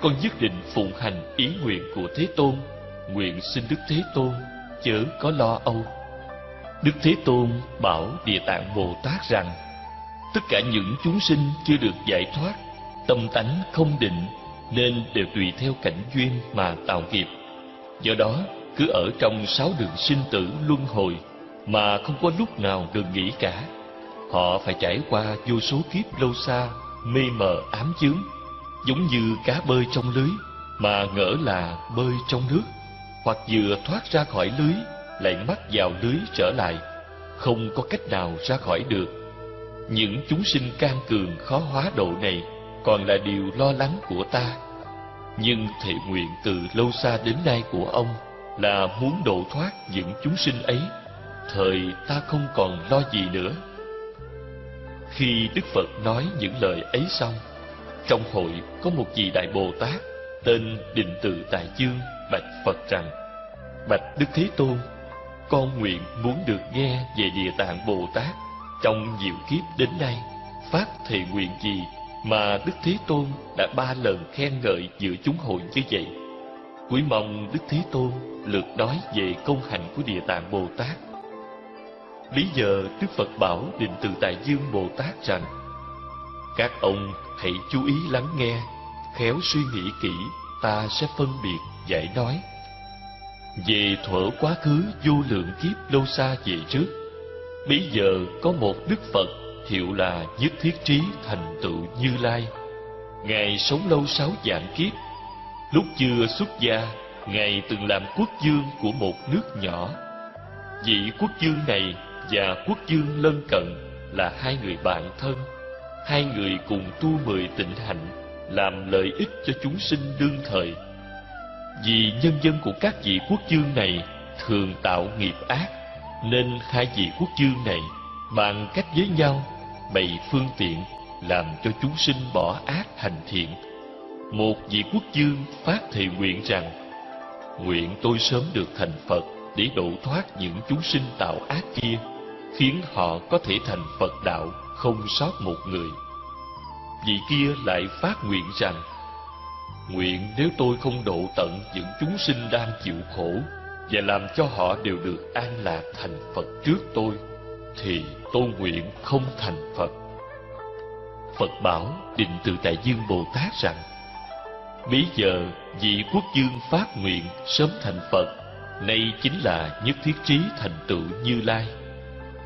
con nhất định phụng hành ý nguyện của Thế Tôn, nguyện xin Đức Thế Tôn chớ có lo âu. Đức Thế Tôn bảo Địa Tạng Bồ Tát rằng, tất cả những chúng sinh chưa được giải thoát, tâm tánh không định, nên đều tùy theo cảnh duyên mà tạo nghiệp. Do đó, cứ ở trong sáu đường sinh tử luân hồi mà không có lúc nào được nghỉ cả. Họ phải trải qua vô số kiếp lâu xa, mê mờ ám chướng, giống như cá bơi trong lưới mà ngỡ là bơi trong nước, hoặc vừa thoát ra khỏi lưới lại mắc vào lưới trở lại, không có cách nào ra khỏi được. Những chúng sinh can cường khó hóa độ này còn là điều lo lắng của ta. Nhưng thệ nguyện từ lâu xa đến nay của ông là muốn độ thoát những chúng sinh ấy, thời ta không còn lo gì nữa. Khi Đức Phật nói những lời ấy xong, trong hội có một vị Đại Bồ Tát tên Định từ Tại Dương bạch Phật rằng, Bạch Đức Thế Tôn, con nguyện muốn được nghe về Địa Tạng Bồ Tát trong nhiều kiếp đến nay, phát thề nguyện gì mà Đức Thế Tôn đã ba lần khen ngợi giữa chúng hội như vậy. Quý mong Đức Thế Tôn lượt nói về công hạnh của Địa Tạng Bồ Tát. Lý giờ Đức Phật bảo Định Từ Tại Dương Bồ Tát rằng Các ông hãy chú ý lắng nghe, khéo suy nghĩ kỹ, ta sẽ phân biệt, giải nói. Về thuở quá khứ vô lượng kiếp lâu xa về trước, bây giờ có một Đức Phật hiệu là Nhất Thiết Trí Thành Tựu Như Lai. Ngài sống lâu sáu vạn kiếp. Lúc chưa xuất gia, Ngài từng làm quốc dương của một nước nhỏ. Vị quốc dương này và quốc dương lân cận là hai người bạn thân. Hai người cùng tu mười tịnh hạnh, làm lợi ích cho chúng sinh đương thời. Vì nhân dân của các vị quốc dương này thường tạo nghiệp ác, nên hai vị quốc dương này bằng cách với nhau bày phương tiện làm cho chúng sinh bỏ ác hành thiện. Một vị quốc dương phát thệ nguyện rằng Nguyện tôi sớm được thành Phật để độ thoát những chúng sinh tạo ác kia, khiến họ có thể thành Phật đạo không sót một người. Vị kia lại phát nguyện rằng Nguyện nếu tôi không độ tận những chúng sinh đang chịu khổ và làm cho họ đều được an lạc thành Phật trước tôi, thì tôi nguyện không thành Phật. Phật bảo Định từ Tại Dương Bồ Tát rằng Bây giờ vị quốc dương phát nguyện sớm thành Phật Nay chính là nhất thiết trí thành tựu Như Lai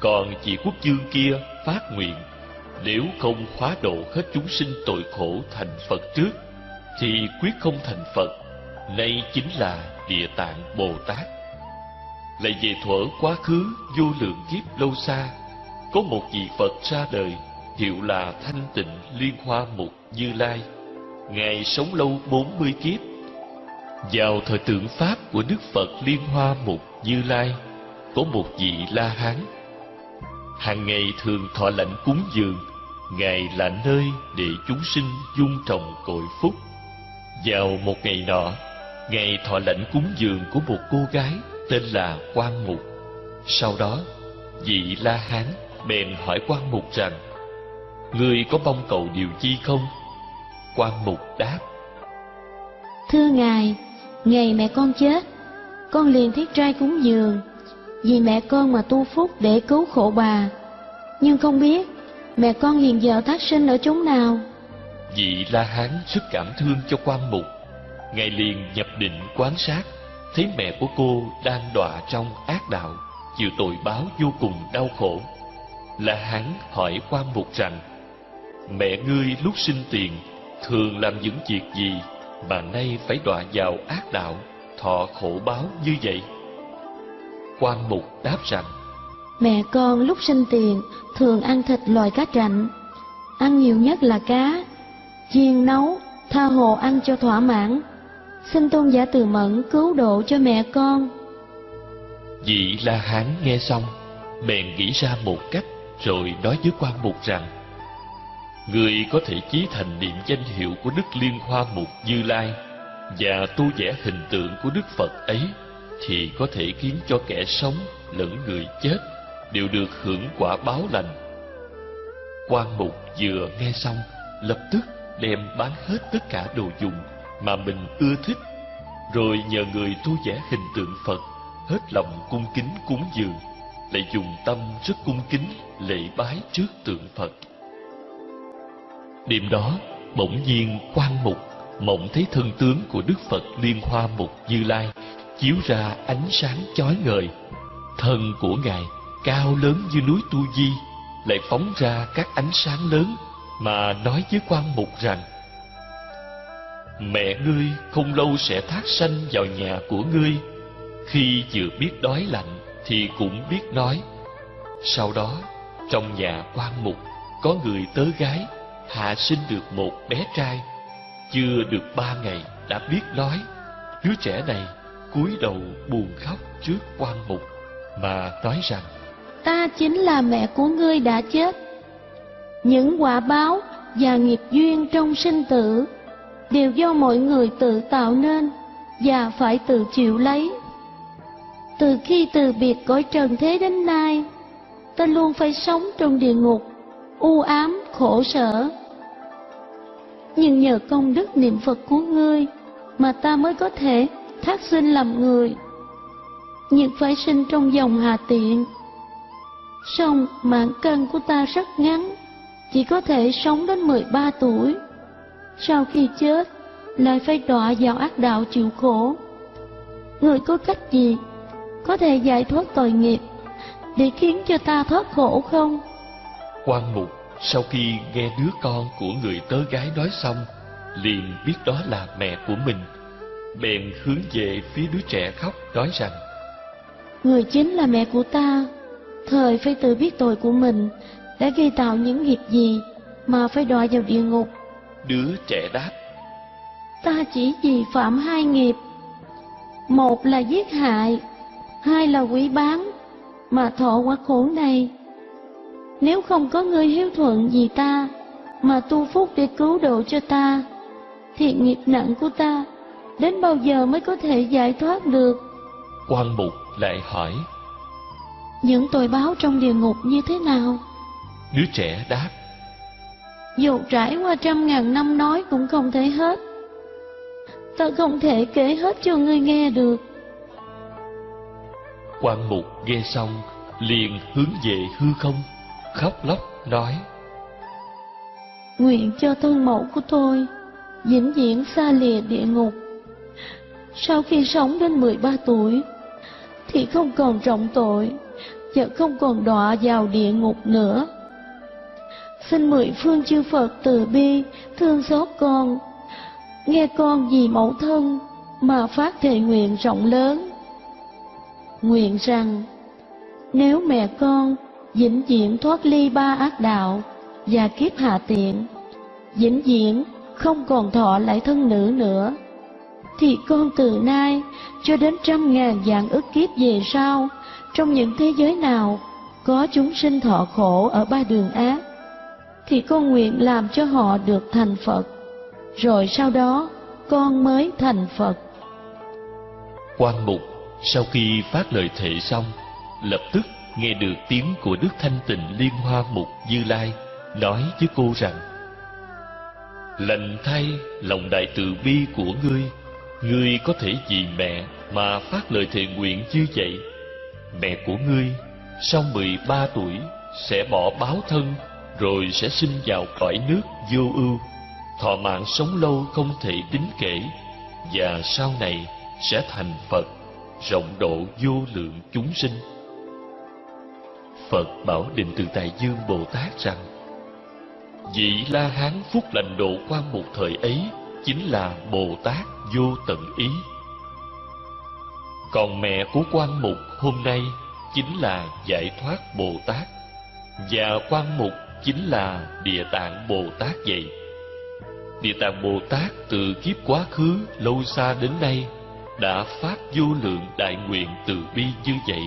Còn vị quốc dương kia phát nguyện Nếu không khóa độ hết chúng sinh tội khổ thành Phật trước thì quyết không thành Phật, Nay chính là Địa Tạng Bồ Tát. Lại về thuở quá khứ, vô lượng kiếp lâu xa, Có một vị Phật ra đời, Hiệu là Thanh Tịnh Liên Hoa Mục Như Lai. Ngài sống lâu bốn mươi kiếp. Vào thời tượng Pháp của Đức Phật Liên Hoa Mục Như Lai, Có một vị La Hán. Hàng ngày thường thọ lãnh cúng dường, Ngài là nơi để chúng sinh dung trồng cội phúc. Vào một ngày nọ ngày thọ lãnh cúng dường của một cô gái Tên là Quan Mục Sau đó Vị La Hán bèn hỏi Quan Mục rằng Ngươi có mong cầu điều chi không? Quan Mục đáp Thưa Ngài, ngày mẹ con chết, con liền thiết trai cúng dường, vì mẹ con mà tu phúc để cứu khổ bà. Nhưng không biết, mẹ con hiện giờ thác sinh ở chốn nào? Vị La Hán rất cảm thương cho quan mục. Ngài liền nhập định quan sát Thấy mẹ của cô đang đọa trong ác đạo Chịu tội báo vô cùng đau khổ. La Hán hỏi quan mục rằng Mẹ ngươi lúc sinh tiền Thường làm những việc gì Mà nay phải đọa vào ác đạo Thọ khổ báo như vậy? Quan mục đáp rằng Mẹ con lúc sinh tiền thường ăn thịt loài cá trạnh ăn nhiều nhất là cá, chiên nấu, tha hồ ăn cho thỏa mãn. Xin tôn giả từ mẫn cứu độ cho mẹ con. Vị La Hán nghe xong, bèn nghĩ ra một cách rồi nói với quan mục rằng Người có thể chí thành niệm danh hiệu của Đức Liên Hoa Mục Như Lai và tu vẽ hình tượng của Đức Phật ấy thì có thể khiến cho kẻ sống lẫn người chết đều được hưởng quả báo lành. Quan mục vừa nghe xong, lập tức đem bán hết tất cả đồ dùng mà mình ưa thích, rồi nhờ người tu vẽ hình tượng Phật, hết lòng cung kính cúng dường, lại dùng tâm rất cung kính lễ bái trước tượng Phật. Đêm đó, bỗng nhiên quan mục mộng thấy thân tướng của Đức Phật Liên Hoa Mục Như Lai chiếu ra ánh sáng chói ngời. Thân của Ngài cao lớn như núi Tu Di, lại phóng ra các ánh sáng lớn mà nói với quan mục rằng Mẹ ngươi không lâu sẽ thác sanh vào nhà của ngươi, khi vừa biết đói lạnh thì cũng biết nói. Sau đó, trong nhà quan mục có người tớ gái hạ sinh được một bé trai, chưa được ba ngày đã biết nói. Đứa trẻ này cúi đầu buồn khóc trước quan mục mà nói rằng ta chính là mẹ của ngươi đã chết những quả báo và nghiệp duyên trong sinh tử đều do mọi người tự tạo nên và phải tự chịu lấy. Từ khi từ biệt cõi trần thế đến nay, ta luôn phải sống trong địa ngục, u ám, khổ sở. Nhưng nhờ công đức niệm phật của ngươi mà ta mới có thể thác sinh làm người, nhưng phải sinh trong dòng hà tiện. Song mạng cân của ta rất ngắn chỉ có thể sống đến 13 tuổi. Sau khi chết lại phải đọa vào ác đạo chịu khổ. Người có cách gì có thể giải thoát tội nghiệp để khiến cho ta thoát khổ không? Quan mục sau khi nghe đứa con của người tớ gái nói xong liền biết đó là mẹ của mình. Bèn hướng về phía đứa trẻ khóc nói rằng người chính là mẹ của ta thời phải tự biết tội của mình đã gây tạo những nghiệp gì mà phải đọa vào địa ngục? Đứa trẻ đáp ta chỉ vì phạm hai nghiệp. Một là giết hại hai là quỷ bán mà thọ quả khổ này. Nếu không có người hiếu thuận vì ta mà tu phúc để cứu độ cho ta thì nghiệp nặng của ta đến bao giờ mới có thể giải thoát được? Quan mục lại hỏi những tội báo trong địa ngục như thế nào đứa trẻ đáp dù trải qua trăm ngàn năm nói cũng không thể hết. Ta không thể kể hết cho ngươi nghe được. Quan mục nghe xong liền hướng về hư không khóc lóc nói nguyện cho thân mẫu của tôi vĩnh viễn xa lìa địa ngục. Sau khi sống đến 13 tuổi thì không còn trọng tội và không còn đọa vào địa ngục nữa xin mười phương chư phật từ bi, thương xót con. Nghe con vì mẫu thân mà phát thề nguyện rộng lớn. Nguyện rằng, nếu mẹ con vĩnh viễn thoát ly ba ác đạo và kiếp hạ tiện, vĩnh viễn không còn thọ lại thân nữ nữa, thì con từ nay cho đến trăm ngàn vạn ức kiếp về sau, trong những thế giới nào có chúng sinh thọ khổ ở ba đường ác thì con nguyện làm cho họ được thành phật. Rồi sau đó, con mới thành phật. Quan mục, sau khi phát lời thệ xong, lập tức nghe được tiếng của đức thanh tịnh liên hoa mục như lai nói với cô rằng, lành thay lòng đại từ bi của ngươi ngươi có thể vì mẹ mà phát lời thệ nguyện như vậy. Mẹ của ngươi sau mười ba tuổi sẽ bỏ báo thân rồi sẽ sinh vào cõi nước vô ưu. Thọ mạng sống lâu không thể tính kể, và sau này sẽ thành phật, rộng độ vô lượng chúng sinh. Phật bảo định từ tại dương bồ tát rằng, vị la hán phúc lành độ quan một thời ấy chính là bồ tát vô tận ý. Còn mẹ của quan mục hôm nay chính là giải thoát bồ tát, và quan mục chính là địa tạng bồ tát vậy. Địa tạng bồ tát từ kiếp quá khứ lâu xa đến nay đã phát vô lượng đại nguyện từ bi như vậy,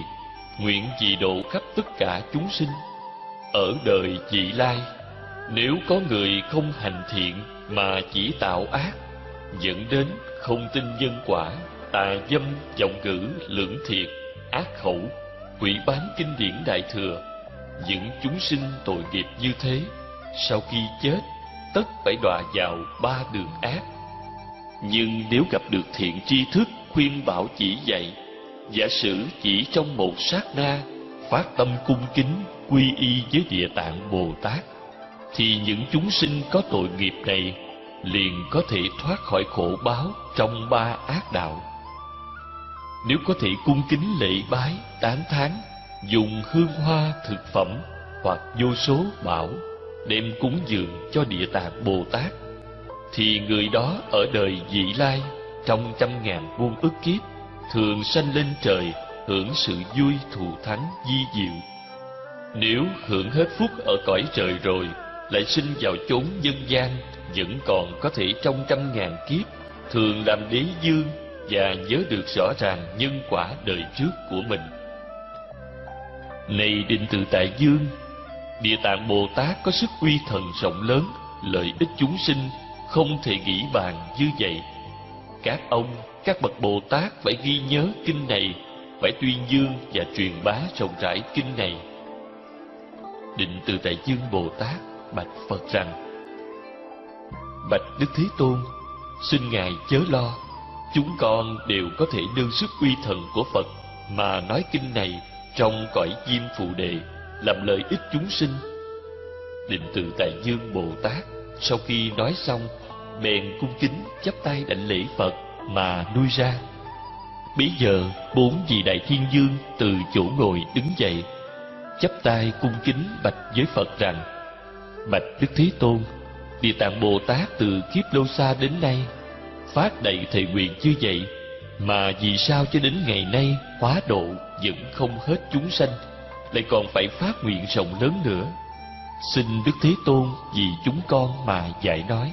nguyện dị độ khắp tất cả chúng sinh. Ở đời vị lai, nếu có người không hành thiện mà chỉ tạo ác, dẫn đến không tin nhân quả, tà dâm, vọng ngữ, lưỡng thiệt, ác khẩu, hủy bán kinh điển đại thừa những chúng sinh tội nghiệp như thế, sau khi chết, tất phải đọa vào ba đường ác. Nhưng nếu gặp được thiện tri thức khuyên bảo chỉ dạy, giả sử chỉ trong một sát na, phát tâm cung kính, quy y với địa tạng bồ tát, thì những chúng sinh có tội nghiệp này liền có thể thoát khỏi khổ báo trong ba ác đạo. Nếu có thể cung kính lễ bái, tán thán dùng hương hoa thực phẩm hoặc vô số bảo đem cúng dường cho địa tạng bồ tát, thì người đó ở đời vị lai trong trăm ngàn muôn ức kiếp thường sanh lên trời hưởng sự vui thù thắng di diệu. Nếu hưởng hết phúc ở cõi trời rồi, lại sinh vào chốn dân gian vẫn còn có thể trong trăm ngàn kiếp, thường làm đế dương và nhớ được rõ ràng nhân quả đời trước của mình này định tự tại dương, địa tạng bồ tát có sức uy thần rộng lớn, lợi ích chúng sinh không thể nghĩ bàn như vậy. Các ông, các bậc bồ tát phải ghi nhớ kinh này, phải tuyên dương và truyền bá rộng rãi kinh này. Định từ tại dương bồ tát bạch phật rằng, bạch đức thế tôn, xin ngài chớ lo, chúng con đều có thể nương sức uy thần của phật mà nói kinh này trong cõi diêm phù đề, làm lợi ích chúng sinh. Định từ tại dương bồ tát, sau khi nói xong, bèn cung kính chắp tay đảnh lễ phật mà nuôi ra. Bấy giờ, bốn vị đại thiên dương từ chỗ ngồi đứng dậy, chắp tay cung kính bạch với phật rằng, bạch đức thế tôn, địa tạng bồ tát từ kiếp lâu xa đến nay, phát đầy thề nguyện như vậy mà vì sao cho đến ngày nay hóa độ vẫn không hết chúng sanh, lại còn phải phát nguyện rộng lớn nữa? Xin đức thế tôn vì chúng con mà dạy nói.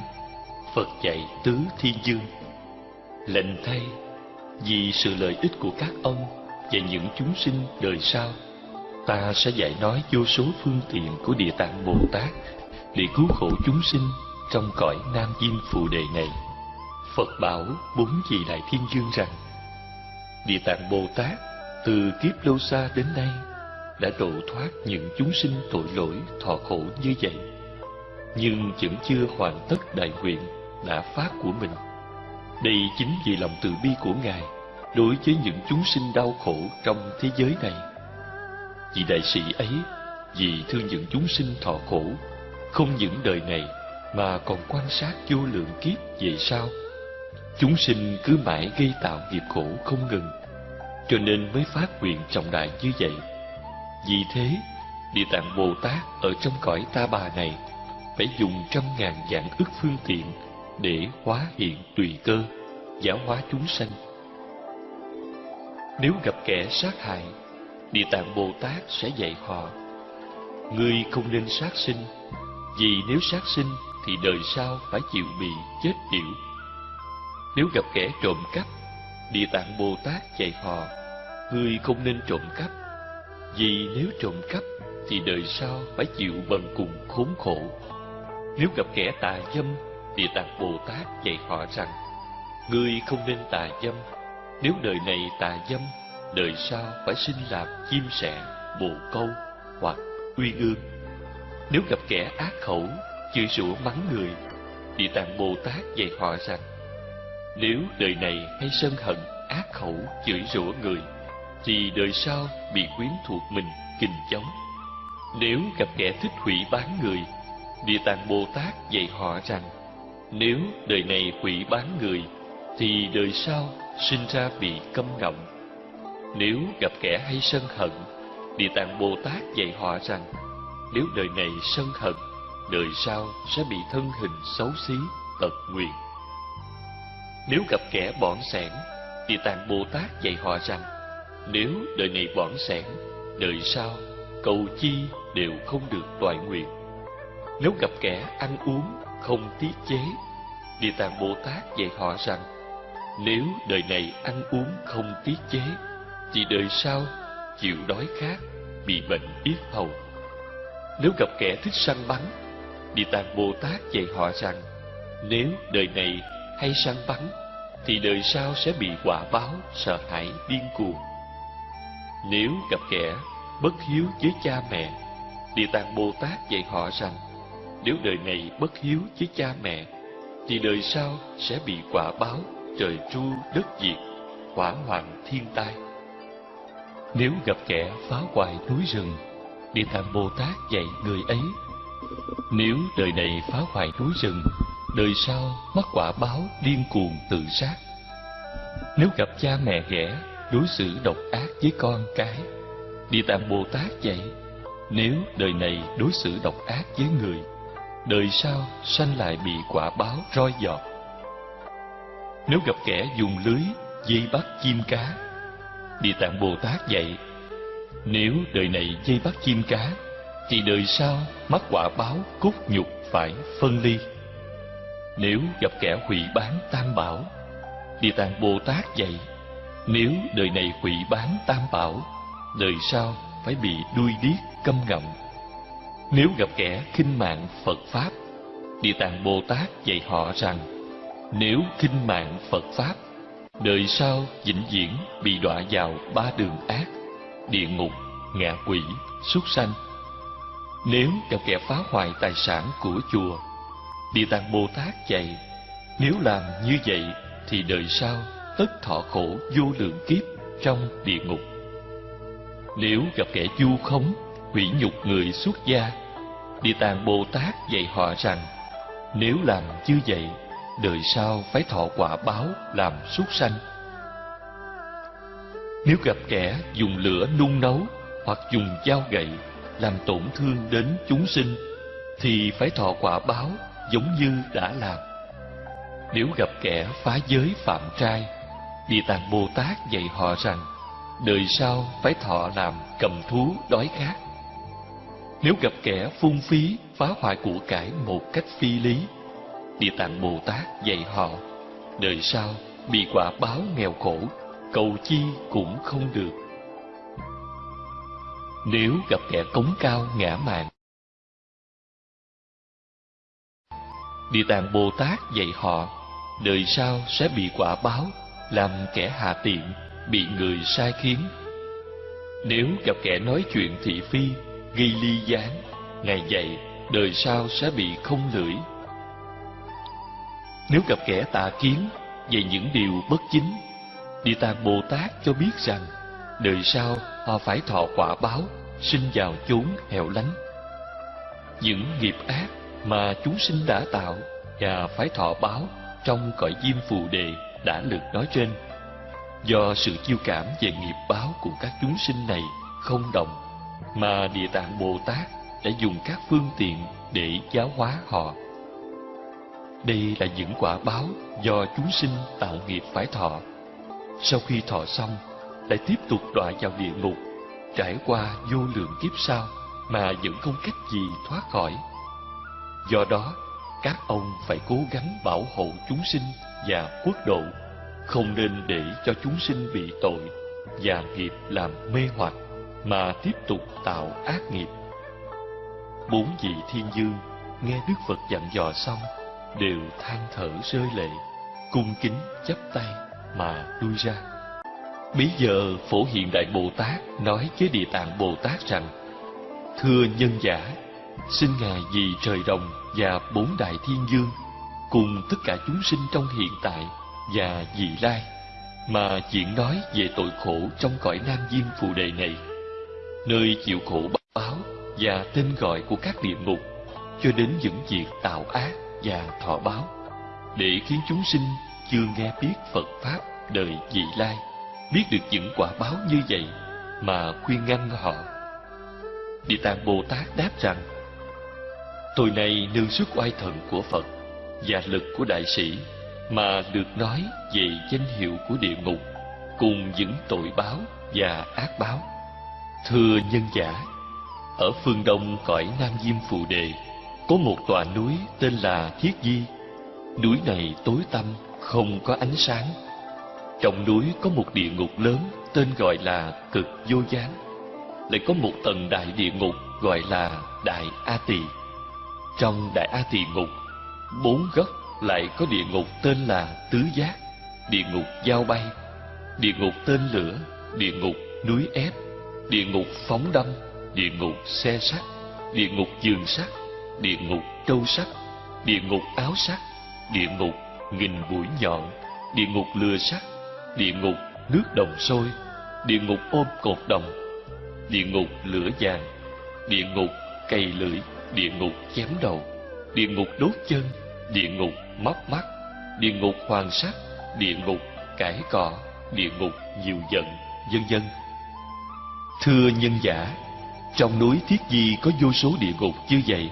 Phật dạy tứ thiên dương. Lệnh thay, vì sự lợi ích của các ông và những chúng sinh đời sau, ta sẽ dạy nói vô số phương tiện của địa tạng bồ tát để cứu khổ chúng sinh trong cõi nam diên phù đề này phật bảo bốn vị đại thiên dương rằng, địa tạng bồ tát từ kiếp lâu xa đến nay đã độ thoát những chúng sinh tội lỗi, thọ khổ như vậy, nhưng vẫn chưa hoàn tất đại nguyện đã phát của mình. Đây chính vì lòng từ bi của ngài đối với những chúng sinh đau khổ trong thế giới này. Vì đại sĩ ấy, vì thương những chúng sinh thọ khổ, không những đời này mà còn quan sát vô lượng kiếp về sau chúng sinh cứ mãi gây tạo nghiệp khổ không ngừng, cho nên mới phát nguyện trọng đại như vậy. Vì thế, địa tạng bồ tát ở trong cõi ta bà này phải dùng trăm ngàn dạng ức phương tiện để hóa hiện tùy cơ, giáo hóa chúng sanh. Nếu gặp kẻ sát hại, địa tạng bồ tát sẽ dạy họ, ngươi không nên sát sinh, vì nếu sát sinh thì đời sau phải chịu bị chết điểu nếu gặp kẻ trộm cắp, địa tạng bồ tát dạy họ ngươi không nên trộm cắp, vì nếu trộm cắp thì đời sau phải chịu bần cùng khốn khổ. Nếu gặp kẻ tà dâm, địa tạng bồ tát dạy họ rằng ngươi không nên tà dâm, nếu đời này tà dâm, đời sau phải sinh làm chim sẻ, bồ câu hoặc uy ương nếu gặp kẻ ác khẩu, chửi rủa mắng người, địa tạng bồ tát dạy họ rằng nếu đời này hay sân hận ác khẩu chửi rủa người thì đời sau bị quyến thuộc mình kình chống nếu gặp kẻ thích hủy bán người địa tạng bồ tát dạy họ rằng Nếu đời này hủy bán người, thì đời sau sinh ra bị câm ngọng. Nếu gặp kẻ hay sân hận, Địa Tạng Bồ Tát dạy họ rằng, nếu đời này sân hận, đời sau sẽ bị thân hình xấu xí, tật nguyện. Nếu gặp kẻ bỏng sẻn, Địa Tạng Bồ Tát dạy họ rằng, nếu đời này bỏng sẻn, đời sau cầu chi đều không được toại nguyện. Nếu gặp kẻ ăn uống không tiết chế, Địa Tạng Bồ Tát dạy họ rằng, nếu đời này ăn uống không tiết chế, thì đời sau chịu đói khát, bị bệnh yết hầu. Nếu gặp kẻ thích săn bắn, Địa Tạng Bồ Tát dạy họ rằng, nếu đời này hay săn bắn, thì đời sau sẽ bị quả báo sợ hãi điên cuồng. Nếu gặp kẻ bất hiếu với cha mẹ, Địa Tạng Bồ Tát dạy họ rằng, nếu đời này bất hiếu với cha mẹ, thì đời sau sẽ bị quả báo trời tru đất diệt, hỏa hoạn thiên tai. Nếu gặp kẻ phá hoại núi rừng, Địa Tạng Bồ Tát dạy người ấy, nếu đời này phá hoại núi rừng, đời sau mắc quả báo điên cuồng tự sát. Nếu gặp cha mẹ ghẻ, đối xử độc ác với con cái, Địa Tạng Bồ Tát vậy nếu đời này đối xử độc ác với người, đời sau sanh lại bị quả báo roi giọt. Nếu gặp kẻ dùng lưới dây bắt chim cá, Địa Tạng Bồ Tát dạy, nếu đời này dây bắt chim cá, thì đời sau mắc quả báo cốt nhục phải phân ly. Nếu gặp kẻ hủy bán tam bảo, Địa Tạng Bồ Tát dạy, nếu đời này hủy bán tam bảo, đời sau phải bị đuôi điếc câm ngậm. Nếu gặp kẻ khinh mạng Phật Pháp, Địa Tạng Bồ Tát dạy họ rằng, nếu khinh mạng Phật Pháp, đời sau vĩnh viễn bị đọa vào ba đường ác, địa ngục, ngạ quỷ, súc sanh. Nếu gặp kẻ phá hoại tài sản của chùa, Địa Tạng Bồ Tát dạy, nếu làm như vậy thì đời sau tất thọ khổ vô lượng kiếp trong địa ngục. Nếu gặp kẻ du khống, hủy nhục người xuất gia, Địa Tạng Bồ Tát dạy họ rằng, nếu làm như vậy, đời sau phải thọ quả báo làm súc sanh. Nếu gặp kẻ dùng lửa nung nấu hoặc dùng dao gậy làm tổn thương đến chúng sinh, thì phải thọ quả báo giống như đã làm. Nếu gặp kẻ phá giới phạm trai, Địa Tạng Bồ Tát dạy họ rằng, đời sau phải thọ làm cầm thú đói khát. Nếu gặp kẻ phung phí, phá hoại của cải một cách phi lý, Địa Tạng Bồ Tát dạy họ, đời sau bị quả báo nghèo khổ, cầu chi cũng không được. Nếu gặp kẻ cống cao ngã mạn, Địa Tạng Bồ Tát dạy họ, đời sau sẽ bị quả báo, làm kẻ hạ tiện, bị người sai khiến. Nếu gặp kẻ nói chuyện thị phi, gây ly gián, ngày dạy, đời sau sẽ bị không lưỡi. Nếu gặp kẻ tà kiến về những điều bất chính, Địa Tạng Bồ Tát cho biết rằng, đời sau họ phải thọ quả báo, sinh vào chốn hẻo lánh. Những nghiệp ác mà chúng sinh đã tạo và phải thọ báo trong cõi diêm phù đề đã được nói trên. Do sự chiêu cảm về nghiệp báo của các chúng sinh này không đồng, mà Địa Tạng Bồ Tát đã dùng các phương tiện để giáo hóa họ. Đây là những quả báo do chúng sinh tạo nghiệp phải thọ. Sau khi thọ xong, lại tiếp tục đọa vào địa ngục, trải qua vô lượng kiếp sau mà vẫn không cách gì thoát khỏi. Do đó, các ông phải cố gắng bảo hộ chúng sinh và quốc độ, không nên để cho chúng sinh bị tội và nghiệp làm mê hoặc mà tiếp tục tạo ác nghiệp. Bốn vị thiên dương nghe Đức Phật dặn dò xong đều than thở rơi lệ, cung kính chắp tay mà lui ra. Bây giờ Phổ Hiện Đại Bồ Tát nói với Địa Tạng Bồ Tát rằng: Thưa nhân giả, xin ngài vì trời đồng và bốn đại thiên dương cùng tất cả chúng sinh trong hiện tại và vị lai mà chuyện nói về tội khổ trong cõi nam diêm phù đề này nơi chịu khổ báo và tên gọi của các địa ngục cho đến những việc tạo ác và thọ báo để khiến chúng sinh chưa nghe biết Phật Pháp đời vị lai, biết được những quả báo như vậy mà khuyên ngăn họ. Địa Tạng Bồ Tát đáp rằng, Tôi này nương sức oai thần của Phật và lực của đại sĩ mà được nói về danh hiệu của địa ngục cùng những tội báo và ác báo. Thưa nhân giả, ở phương đông cõi Nam Diêm Phù Đề có một tòa núi tên là Thiết Di. Núi này tối tăm, không có ánh sáng. Trong núi có một địa ngục lớn tên gọi là Cực Vô Gián. Lại có một tầng đại địa ngục gọi là Đại A Tỳ. Trong Đại A Tỳ ngục, bốn góc lại có địa ngục tên là Tứ Giác, địa ngục Giao Bay, địa ngục tên lửa, địa ngục núi ép, địa ngục phóng đâm, địa ngục xe sắt, địa ngục giường sắt, địa ngục trâu sắt, địa ngục áo sắt, địa ngục nghìn mũi nhọn, địa ngục lừa sắt, địa ngục nước đồng sôi, địa ngục ôm cột đồng, địa ngục lửa vàng, địa ngục cây lưỡi, địa ngục chém đầu, địa ngục đốt chân, địa ngục móc mắt, địa ngục hoàng sắc, địa ngục cải cọ, địa ngục nhiều giận, vân vân. Thưa nhân giả, trong núi Thiết Di có vô số địa ngục như vậy,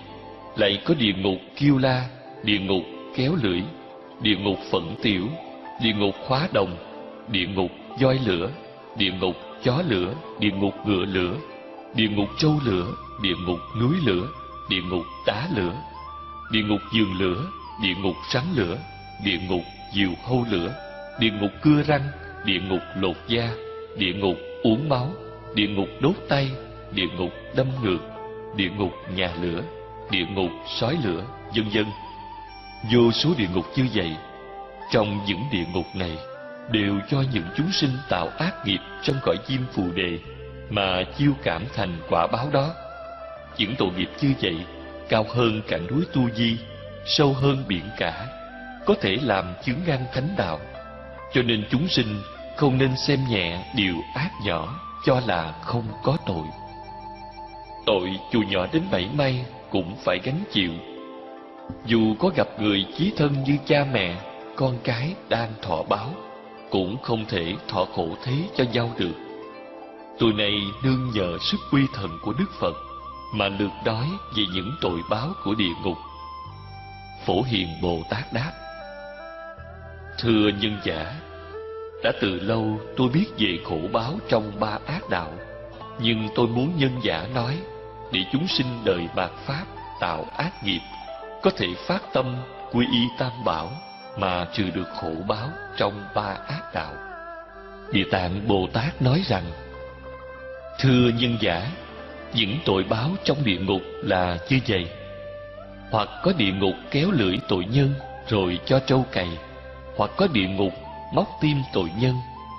lại có địa ngục kiêu la, địa ngục kéo lưỡi, địa ngục phận tiểu, địa ngục khóa đồng, địa ngục voi lửa, địa ngục chó lửa, địa ngục ngựa lửa, địa ngục trâu lửa, địa ngục núi lửa, địa ngục đá lửa, địa ngục giường lửa, địa ngục rắn lửa, địa ngục diều hâu lửa, địa ngục cưa răng, địa ngục lột da, địa ngục uống máu, địa ngục đốt tay, địa ngục đâm ngược, địa ngục nhà lửa, địa ngục sói lửa, vân vân. Vô số địa ngục như vậy, trong những địa ngục này đều cho những chúng sinh tạo ác nghiệp trong cõi chim phù đề mà chiêu cảm thành quả báo đó. Những tội nghiệp như vậy cao hơn cả núi Tu Di, sâu hơn biển cả, có thể làm chướng ngăn thánh đạo. Cho nên chúng sinh không nên xem nhẹ điều ác nhỏ cho là không có tội. Tội dù nhỏ đến bảy may cũng phải gánh chịu. Dù có gặp người chí thân như cha mẹ, con cái đang thọ báo, cũng không thể thọ khổ thế cho nhau được. Tôi này nương nhờ sức uy thần của Đức Phật mà lượt đói về những tội báo của địa ngục. Phổ Hiền Bồ Tát đáp Thưa nhân giả, đã từ lâu tôi biết về khổ báo trong ba ác đạo, nhưng tôi muốn nhân giả nói để chúng sinh đời bạc pháp tạo ác nghiệp có thể phát tâm quy y tam bảo mà trừ được khổ báo trong ba ác đạo. Địa Tạng Bồ Tát nói rằng: Thưa nhân giả, những tội báo trong địa ngục là như vậy. Hoặc có địa ngục kéo lưỡi tội nhân rồi cho trâu cày, hoặc có địa ngục móc tim tội nhân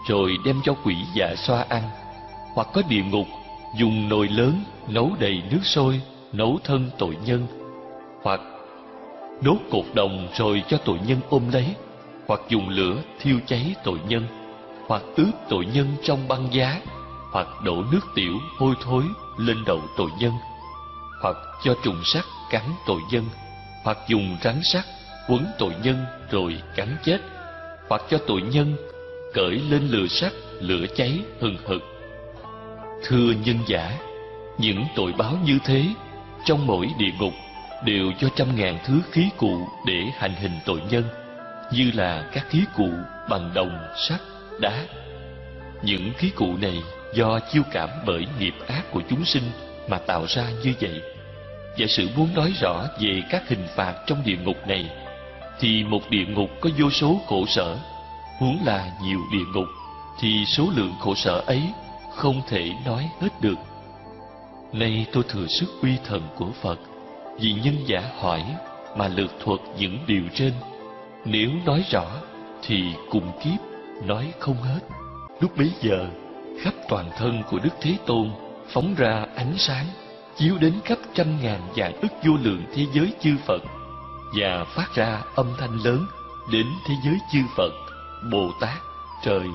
rồi đem cho quỷ dạ xoa ăn, hoặc có địa ngục dùng nồi lớn nấu đầy nước sôi nấu thân tội nhân, hoặc đốt cột đồng rồi cho tội nhân ôm lấy, hoặc dùng lửa thiêu cháy tội nhân, hoặc ướp tội nhân trong băng giá, hoặc đổ nước tiểu hôi thối lên đầu tội nhân, hoặc cho trùng sắt cắn tội nhân, hoặc dùng rắn sắt quấn tội nhân rồi cắn chết, hoặc cho tội nhân cởi lên lửa sắt lửa cháy hừng hực. Thưa nhân giả, những tội báo như thế trong mỗi địa ngục đều cho trăm ngàn thứ khí cụ để hành hình tội nhân, như là các khí cụ bằng đồng, sắt, đá. Những khí cụ này do chiêu cảm bởi nghiệp ác của chúng sinh mà tạo ra như vậy. Giả sử muốn nói rõ về các hình phạt trong địa ngục này, thì một địa ngục có vô số khổ sở, huống là nhiều địa ngục, thì số lượng khổ sở ấy không thể nói hết được. Nay tôi thừa sức uy thần của Phật, vì nhân giả hỏi mà lược thuật những điều trên. Nếu nói rõ thì cùng kiếp nói không hết. Lúc bấy giờ, khắp toàn thân của Đức Thế Tôn phóng ra ánh sáng, chiếu đến khắp trăm ngàn vạn ức vô lượng thế giới chư Phật và phát ra âm thanh lớn đến thế giới chư Phật, Bồ Tát, trời,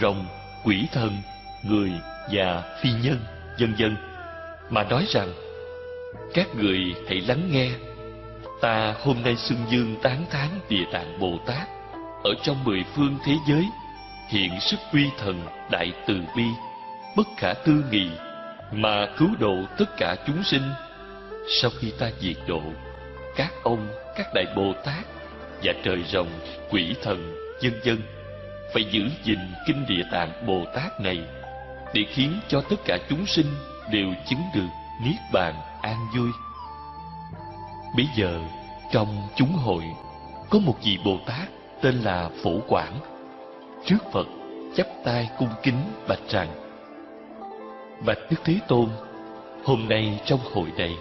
rồng, quỷ thần, người và phi nhân, vân vân. Mà nói rằng các người hãy lắng nghe. Ta hôm nay xưng dương tán thán Địa Tạng Bồ Tát ở trong mười phương thế giới hiện sức uy thần đại từ bi, bất khả tư nghị, mà cứu độ tất cả chúng sinh. Sau khi ta diệt độ, các ông, các đại bồ tát và trời rồng, quỷ thần dân dân phải giữ gìn kinh địa tạng bồ tát này để khiến cho tất cả chúng sinh đều chứng được niết bàn an vui. Bây giờ, trong chúng hội, có một vị bồ tát tên là phổ quảng. Trước phật chắp tay cung kính bạch rằng, bạch đức thế tôn, hôm nay trong hội này,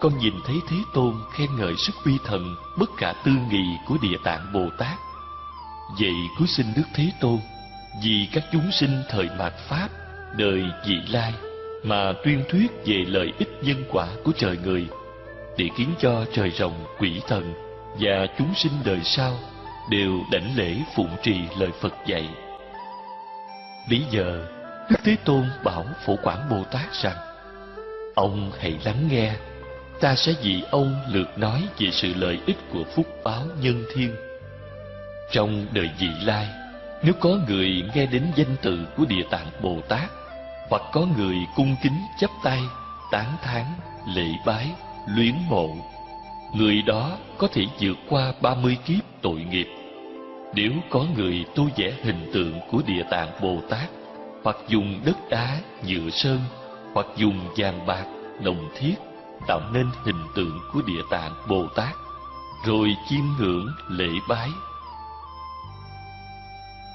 con nhìn thấy thế tôn khen ngợi sức uy thần bất khả tư nghị của địa tạng bồ tát vậy cứ xin đức thế tôn, vì các chúng sinh thời mạt pháp, đời vị lai, mà tuyên thuyết về lợi ích nhân quả của trời người, để khiến cho trời rồng, quỷ thần và chúng sinh đời sau đều đảnh lễ phụng trì lời Phật dạy. Bây giờ, Đức Thế Tôn bảo Phổ Quảng Bồ Tát rằng, Ông hãy lắng nghe, ta sẽ vì ông lượt nói về sự lợi ích của phúc báo nhân thiên. Trong đời vị lai, nếu có người nghe đến danh từ của Địa Tạng Bồ Tát, hoặc có người cung kính chấp tay, tán thán, lễ bái, luyến mộ, người đó có thể vượt qua ba mươi kiếp tội nghiệp nếu có người tu vẽ hình tượng của Địa Tạng Bồ Tát, hoặc dùng đất đá, nhựa sơn, hoặc dùng vàng bạc, đồng thiết, tạo nên hình tượng của Địa Tạng Bồ Tát, rồi chiêm ngưỡng lễ bái.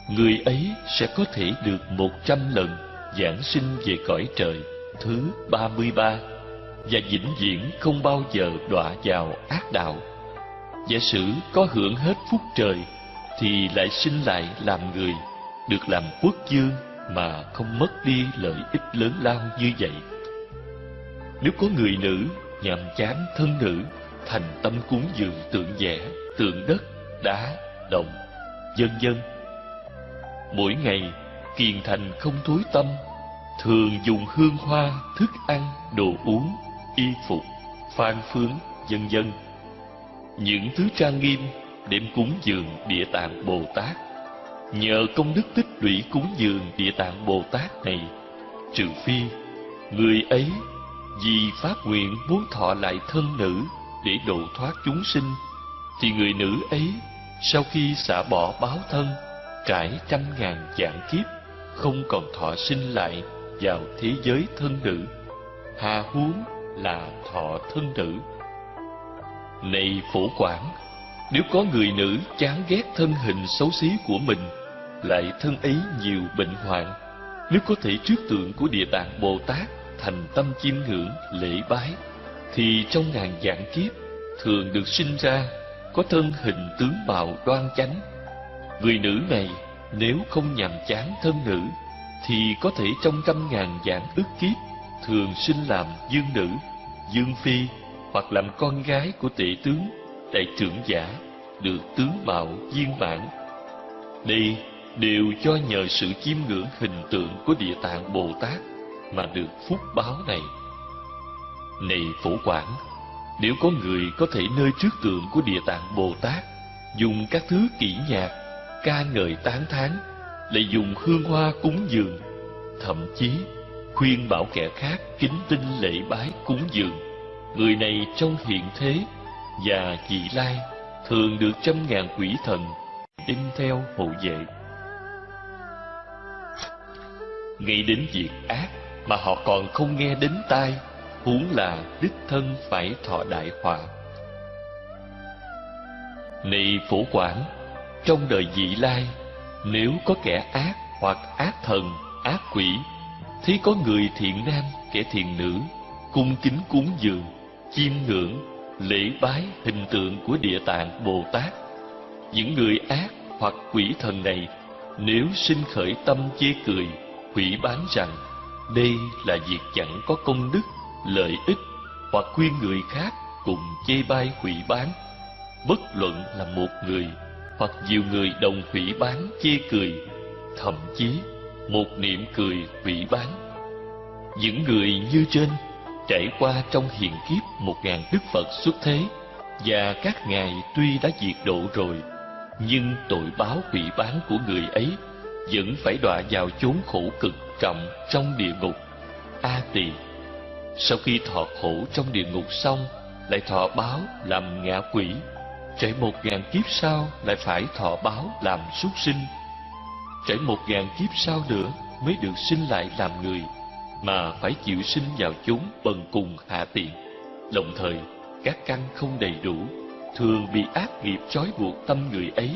Người ấy sẽ có thể được một trăm lần giảng sinh về cõi trời thứ ba mươi ba và vĩnh viễn không bao giờ đọa vào ác đạo. Giả sử có hưởng hết phúc trời thì lại sinh lại làm người, được làm quốc dương mà không mất đi lợi ích lớn lao như vậy. Nếu có người nữ nhàm chán thân nữ, thành tâm cúng dường tượng vẽ, tượng đất, đá, đồng, dân dân. Mỗi ngày, kiền thành không thối tâm, thường dùng hương hoa, thức ăn, đồ uống, y phục, phan phướng, dân dân. Những thứ trang nghiêm đem cúng dường địa tạng Bồ Tát. Nhờ công đức tích lũy cúng dường địa tạng Bồ Tát này, trừ phi người ấy vì phát nguyện muốn thọ lại thân nữ để độ thoát chúng sinh, thì người nữ ấy sau khi xả bỏ báo thân, trải trăm ngàn dạng kiếp, không còn thọ sinh lại vào thế giới thân nữ, hà huống là thọ thân nữ. Này phổ quản nếu có người nữ chán ghét thân hình xấu xí của mình, lại thân ấy nhiều bệnh hoạn, nếu có thể trước tượng của Địa Tạng Bồ Tát thành tâm chiêm ngưỡng, lễ bái, thì trong ngàn dạng kiếp thường được sinh ra có thân hình tướng mạo đoan chánh. Người nữ này nếu không nhàm chán thân nữ, thì có thể trong trăm ngàn dạng ức kiếp thường sinh làm dương nữ, dương phi hoặc làm con gái của tỷ tướng đại trưởng giả được tướng mạo viên mãn. Đây đều cho nhờ sự chiêm ngưỡng hình tượng của Địa Tạng Bồ Tát mà được phúc báo này. Này phổ quản, nếu có người có thể nơi trước tượng của Địa Tạng Bồ Tát dùng các thứ kỹ nhạc, ca ngợi tán thán, lại dùng hương hoa cúng dường, thậm chí khuyên bảo kẻ khác kính tinh lễ bái cúng dường, người này trong hiện thế và vị lai thường được trăm ngàn quỷ thần in theo hộ vệ. Nghĩ đến việc ác mà họ còn không nghe đến tai, huống là đích thân phải thọ đại họa. Này phổ quản, trong đời vị lai, nếu có kẻ ác hoặc ác thần, ác quỷ, thì có người thiện nam, kẻ thiện nữ, cung kính cúng dường, chiêm ngưỡng lễ bái hình tượng của địa tạng Bồ Tát. Những người ác hoặc quỷ thần này nếu sinh khởi tâm chê cười, hủy bán rằng đây là việc chẳng có công đức, lợi ích hoặc khuyên người khác cùng chê bai hủy bán, bất luận là một người hoặc nhiều người đồng hủy bán chê cười, thậm chí một niệm cười hủy bán. Những người như trên trải qua trong hiện kiếp một ngàn đức Phật xuất thế, và các ngài tuy đã diệt độ rồi nhưng tội báo hủy bán của người ấy vẫn phải đọa vào chốn khổ cực trọng trong địa ngục a tỳ. Sau khi thọ khổ trong địa ngục xong lại thọ báo làm ngạ quỷ. Trải một ngàn kiếp sau lại phải thọ báo làm súc sinh. Trải một ngàn kiếp sau nữa mới được sinh lại làm người mà phải chịu sinh vào chốn bần cùng hạ tiện. Đồng thời, các căn không đầy đủ, thường bị ác nghiệp trói buộc tâm người ấy,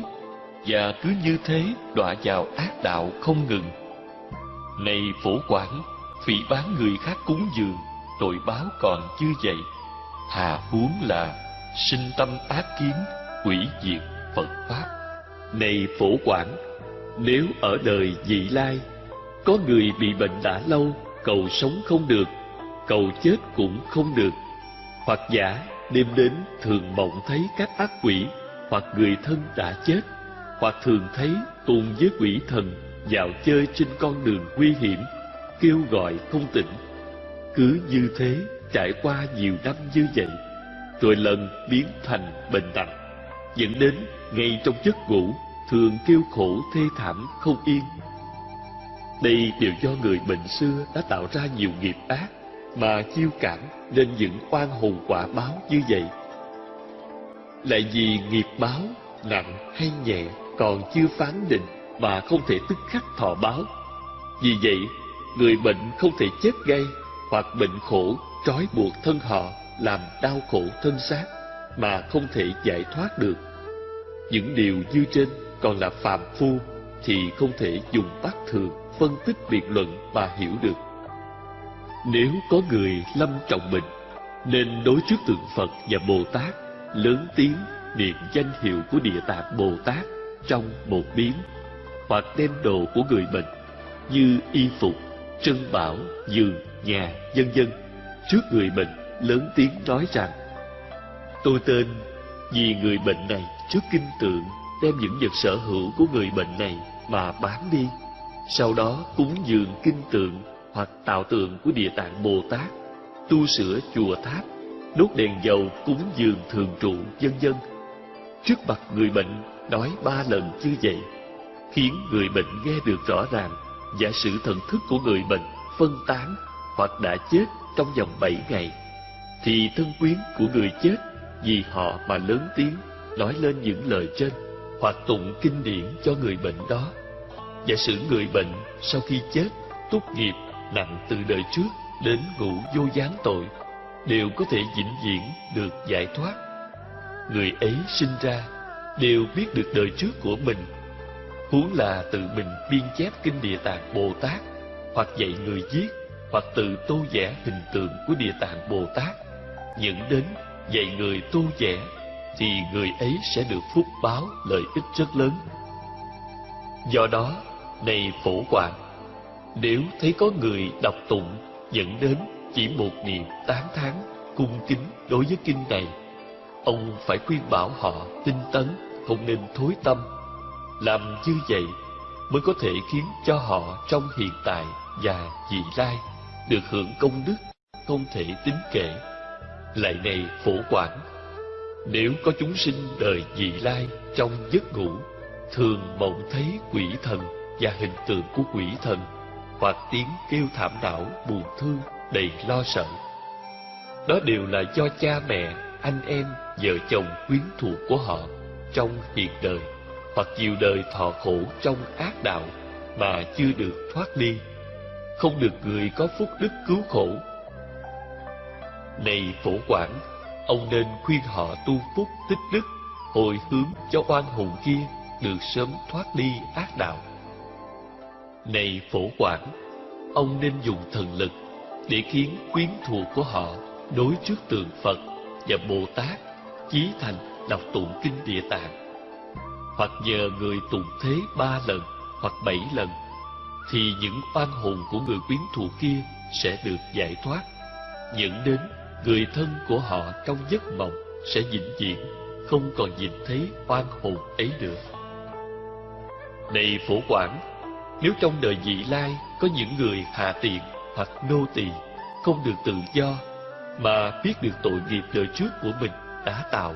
và cứ như thế đọa vào ác đạo không ngừng. Này phổ quản phỉ bán người khác cúng dường, tội báo còn chưa vậy hà huống là, sinh tâm ác kiến, quỷ diệt phật pháp. Này phổ quản nếu ở đời vị lai, có người bị bệnh đã lâu cầu sống không được, cầu chết cũng không được. Hoặc giả đêm đến thường mộng thấy các ác quỷ, hoặc người thân đã chết, hoặc thường thấy tôn với quỷ thần dạo chơi trên con đường nguy hiểm, kêu gọi không tỉnh. Cứ như thế trải qua nhiều năm như vậy, rồi lần biến thành bệnh nặng dẫn đến ngay trong giấc ngủ, thường kêu khổ thê thảm không yên đây đều do người bệnh xưa đã tạo ra nhiều nghiệp ác mà chiêu cảm nên những oan hồn quả báo như vậy. Lại vì nghiệp báo, nặng hay nhẹ còn chưa phán định mà không thể tức khắc thọ báo. Vì vậy, người bệnh không thể chết ngay hoặc bệnh khổ, trói buộc thân họ, làm đau khổ thân xác mà không thể giải thoát được. Những điều như trên còn là phàm phu thì không thể dùng bắt thường phân tích biện luận mà hiểu được. Nếu có người lâm trọng bệnh nên đối trước tượng phật và bồ tát lớn tiếng niệm danh hiệu của địa tạng bồ tát trong một biến hoặc đem đồ của người bệnh như y phục, trân bảo, giường, nhà dân dân trước người bệnh lớn tiếng nói rằng, tôi tên vì người bệnh này trước kinh tượng, đem những vật sở hữu của người bệnh này mà bán đi sau đó cúng dường kinh tượng hoặc tạo tượng của địa tạng bồ tát, tu sửa chùa tháp, đốt đèn dầu cúng dường thường trụ, vân vân. Trước mặt người bệnh nói ba lần như vậy, khiến người bệnh nghe được rõ ràng giả sử thần thức của người bệnh phân tán hoặc đã chết trong vòng bảy ngày. Thì thân quyến của người chết, vì họ mà lớn tiếng, nói lên những lời trên hoặc tụng kinh điển cho người bệnh đó giả sử người bệnh sau khi chết túc nghiệp, nặng từ đời trước đến ngủ vô gián tội đều có thể vĩnh viễn được giải thoát. Người ấy sinh ra đều biết được đời trước của mình. Huống là tự mình biên chép kinh địa tạng bồ tát hoặc dạy người viết hoặc tự tô vẽ hình tượng của địa tạng bồ tát. Những đến dạy người tô vẽ thì người ấy sẽ được phúc báo lợi ích rất lớn. Do đó này phổ quản nếu thấy có người đọc tụng, dẫn đến chỉ một niệm tán thán, cung kính đối với kinh này, ông phải khuyên bảo họ tinh tấn, không nên thối tâm. Làm như vậy mới có thể khiến cho họ trong hiện tại và vị lai được hưởng công đức không thể tính kể. Lại này phổ quản nếu có chúng sinh đời vị lai trong giấc ngủ, thường mộng thấy quỷ thần và hình tượng của quỷ thần hoặc tiếng kêu thảm não buồn thương, đầy lo sợ. Đó đều là do cha mẹ, anh em, vợ chồng quyến thuộc của họ trong hiện đời, hoặc nhiều đời thọ khổ trong ác đạo mà chưa được thoát đi, không được người có phúc đức cứu khổ. Này phổ quản ông nên khuyên họ tu phúc tích đức, hồi hướng cho oan hồn kia được sớm thoát ly ác đạo này phổ quản ông nên dùng thần lực để khiến quyến thuộc của họ đối trước tượng phật và bồ tát, chí thành đọc tụng kinh địa tạng. Hoặc nhờ người tụng thế ba lần hoặc bảy lần, thì những oan hồn của người quyến thuộc kia sẽ được giải thoát. Dẫn đến người thân của họ trong giấc mộng sẽ vĩnh viễn, không còn nhìn thấy oan hồn ấy nữa. Này phổ quản nếu trong đời vị lai có những người hạ tiện hoặc nô tỳ không được tự do mà biết được tội nghiệp đời trước của mình đã tạo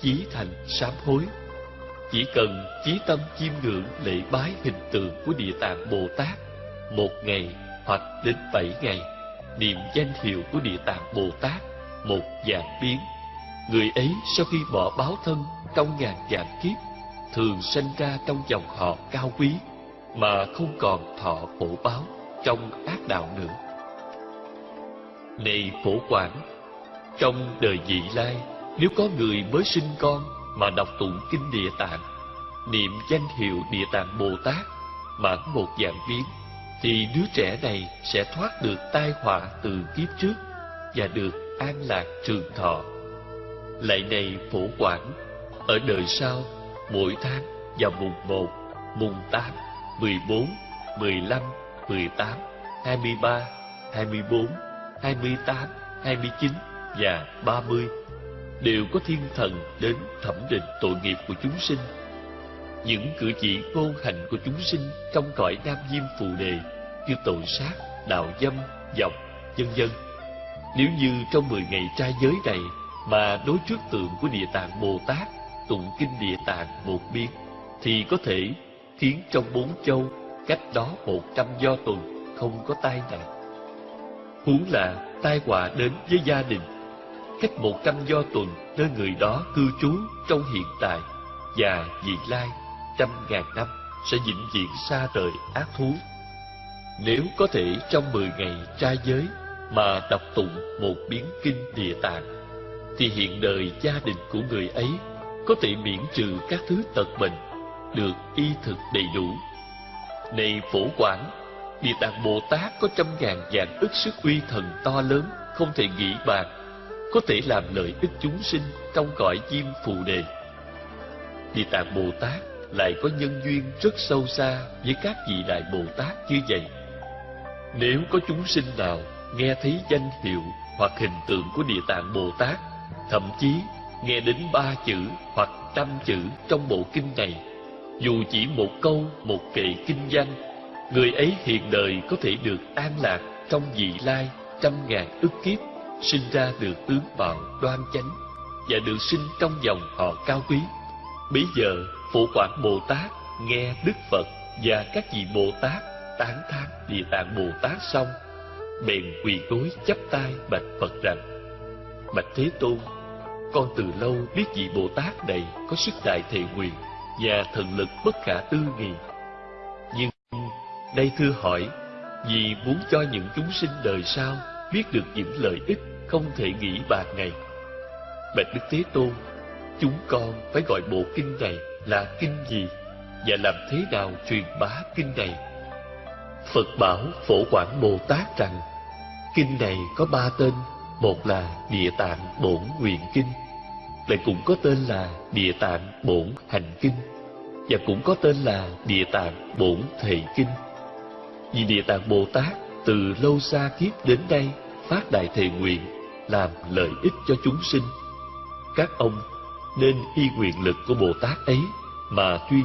chí thành sám hối. Chỉ cần chí tâm chiêm ngưỡng lễ bái hình tượng của Địa Tạng Bồ Tát một ngày hoặc đến bảy ngày, niệm danh hiệu của Địa Tạng Bồ Tát một dạng biến. Người ấy sau khi bỏ báo thân trong ngàn dạng kiếp, thường sanh ra trong dòng họ cao quý, mà không còn thọ khổ báo trong ác đạo nữa. Này phổ quản, trong đời vị lai, nếu có người mới sinh con mà đọc tụng kinh Địa Tạng, niệm danh hiệu Địa Tạng Bồ Tát mãn một dạng biến, thì đứa trẻ này sẽ thoát được tai họa từ kiếp trước và được an lạc trường thọ. Lại này phổ quản, ở đời sau, mỗi tháng vào mùng một, mùng tám. 14, 15, 18, 23, 24, 28, 29 và 30 đều có thiên thần đến thẩm định tội nghiệp của chúng sinh. Những cử chỉ ngôn hành của chúng sinh trong cõi Nam Diêm Phù Đề như tội sát, đạo dâm, dọc, vân vân. Nếu như trong 10 ngày trai giới này mà đối trước tượng của Địa Tạng Bồ Tát tụng kinh Địa Tạng một biên thì có thể khiến trong bốn châu cách đó một trăm do tuần không có tai nạn. Huống là tai họa đến với gia đình, cách một trăm do tuần nơi người đó cư trú trong hiện tại và vị lai trăm ngàn năm sẽ vĩnh viễn xa rời ác thú. Nếu có thể trong mười ngày trai giới mà đọc tụng một biến kinh địa tạng, thì hiện đời gia đình của người ấy có thể miễn trừ các thứ tật bệnh, được y thực đầy đủ. Này phổ quản, Địa Tạng Bồ Tát có trăm ngàn vạn ức sức uy thần to lớn, không thể nghĩ bàn, có thể làm lợi ích chúng sinh trong cõi diêm phù đề. Địa Tạng Bồ Tát lại có nhân duyên rất sâu xa với các vị đại Bồ Tát như vậy. Nếu có chúng sinh nào nghe thấy danh hiệu hoặc hình tượng của Địa Tạng Bồ Tát, thậm chí nghe đến ba chữ hoặc trăm chữ trong bộ kinh này, dù chỉ một câu, một kệ kinh văn, người ấy hiện đời có thể được an lạc trong vị lai trăm ngàn ức kiếp, sinh ra được tướng mạo đoan chánh và được sinh trong dòng họ cao quý. Bây giờ, phụ Quảng Bồ Tát nghe Đức Phật và các vị Bồ Tát tán thán Địa Tạng Bồ Tát xong, bèn quỳ gối chắp tay bạch Phật rằng: Bạch Thế Tôn, con từ lâu biết vị Bồ Tát này có sức đại thệ nguyện và thần lực bất khả tư nghị. Nhưng đây thưa hỏi, vì muốn cho những chúng sinh đời sau biết được những lợi ích không thể nghĩ bàn này. Bạch Đức Thế Tôn, chúng con phải gọi bộ kinh này là kinh gì và làm thế nào truyền bá kinh này? Phật bảo Phổ Quảng Bồ Tát rằng, kinh này có ba tên, một là Địa Tạng Bổn Nguyện Kinh, lại cũng có tên là Địa Tạng Bổn Hành Kinh, và cũng có tên là Địa Tạng Bổn Thệ Kinh. Vì Địa Tạng Bồ Tát từ lâu xa kiếp đến đây phát đại thề nguyện, làm lợi ích cho chúng sinh. Các ông nên y nguyện lực của Bồ Tát ấy mà chuyên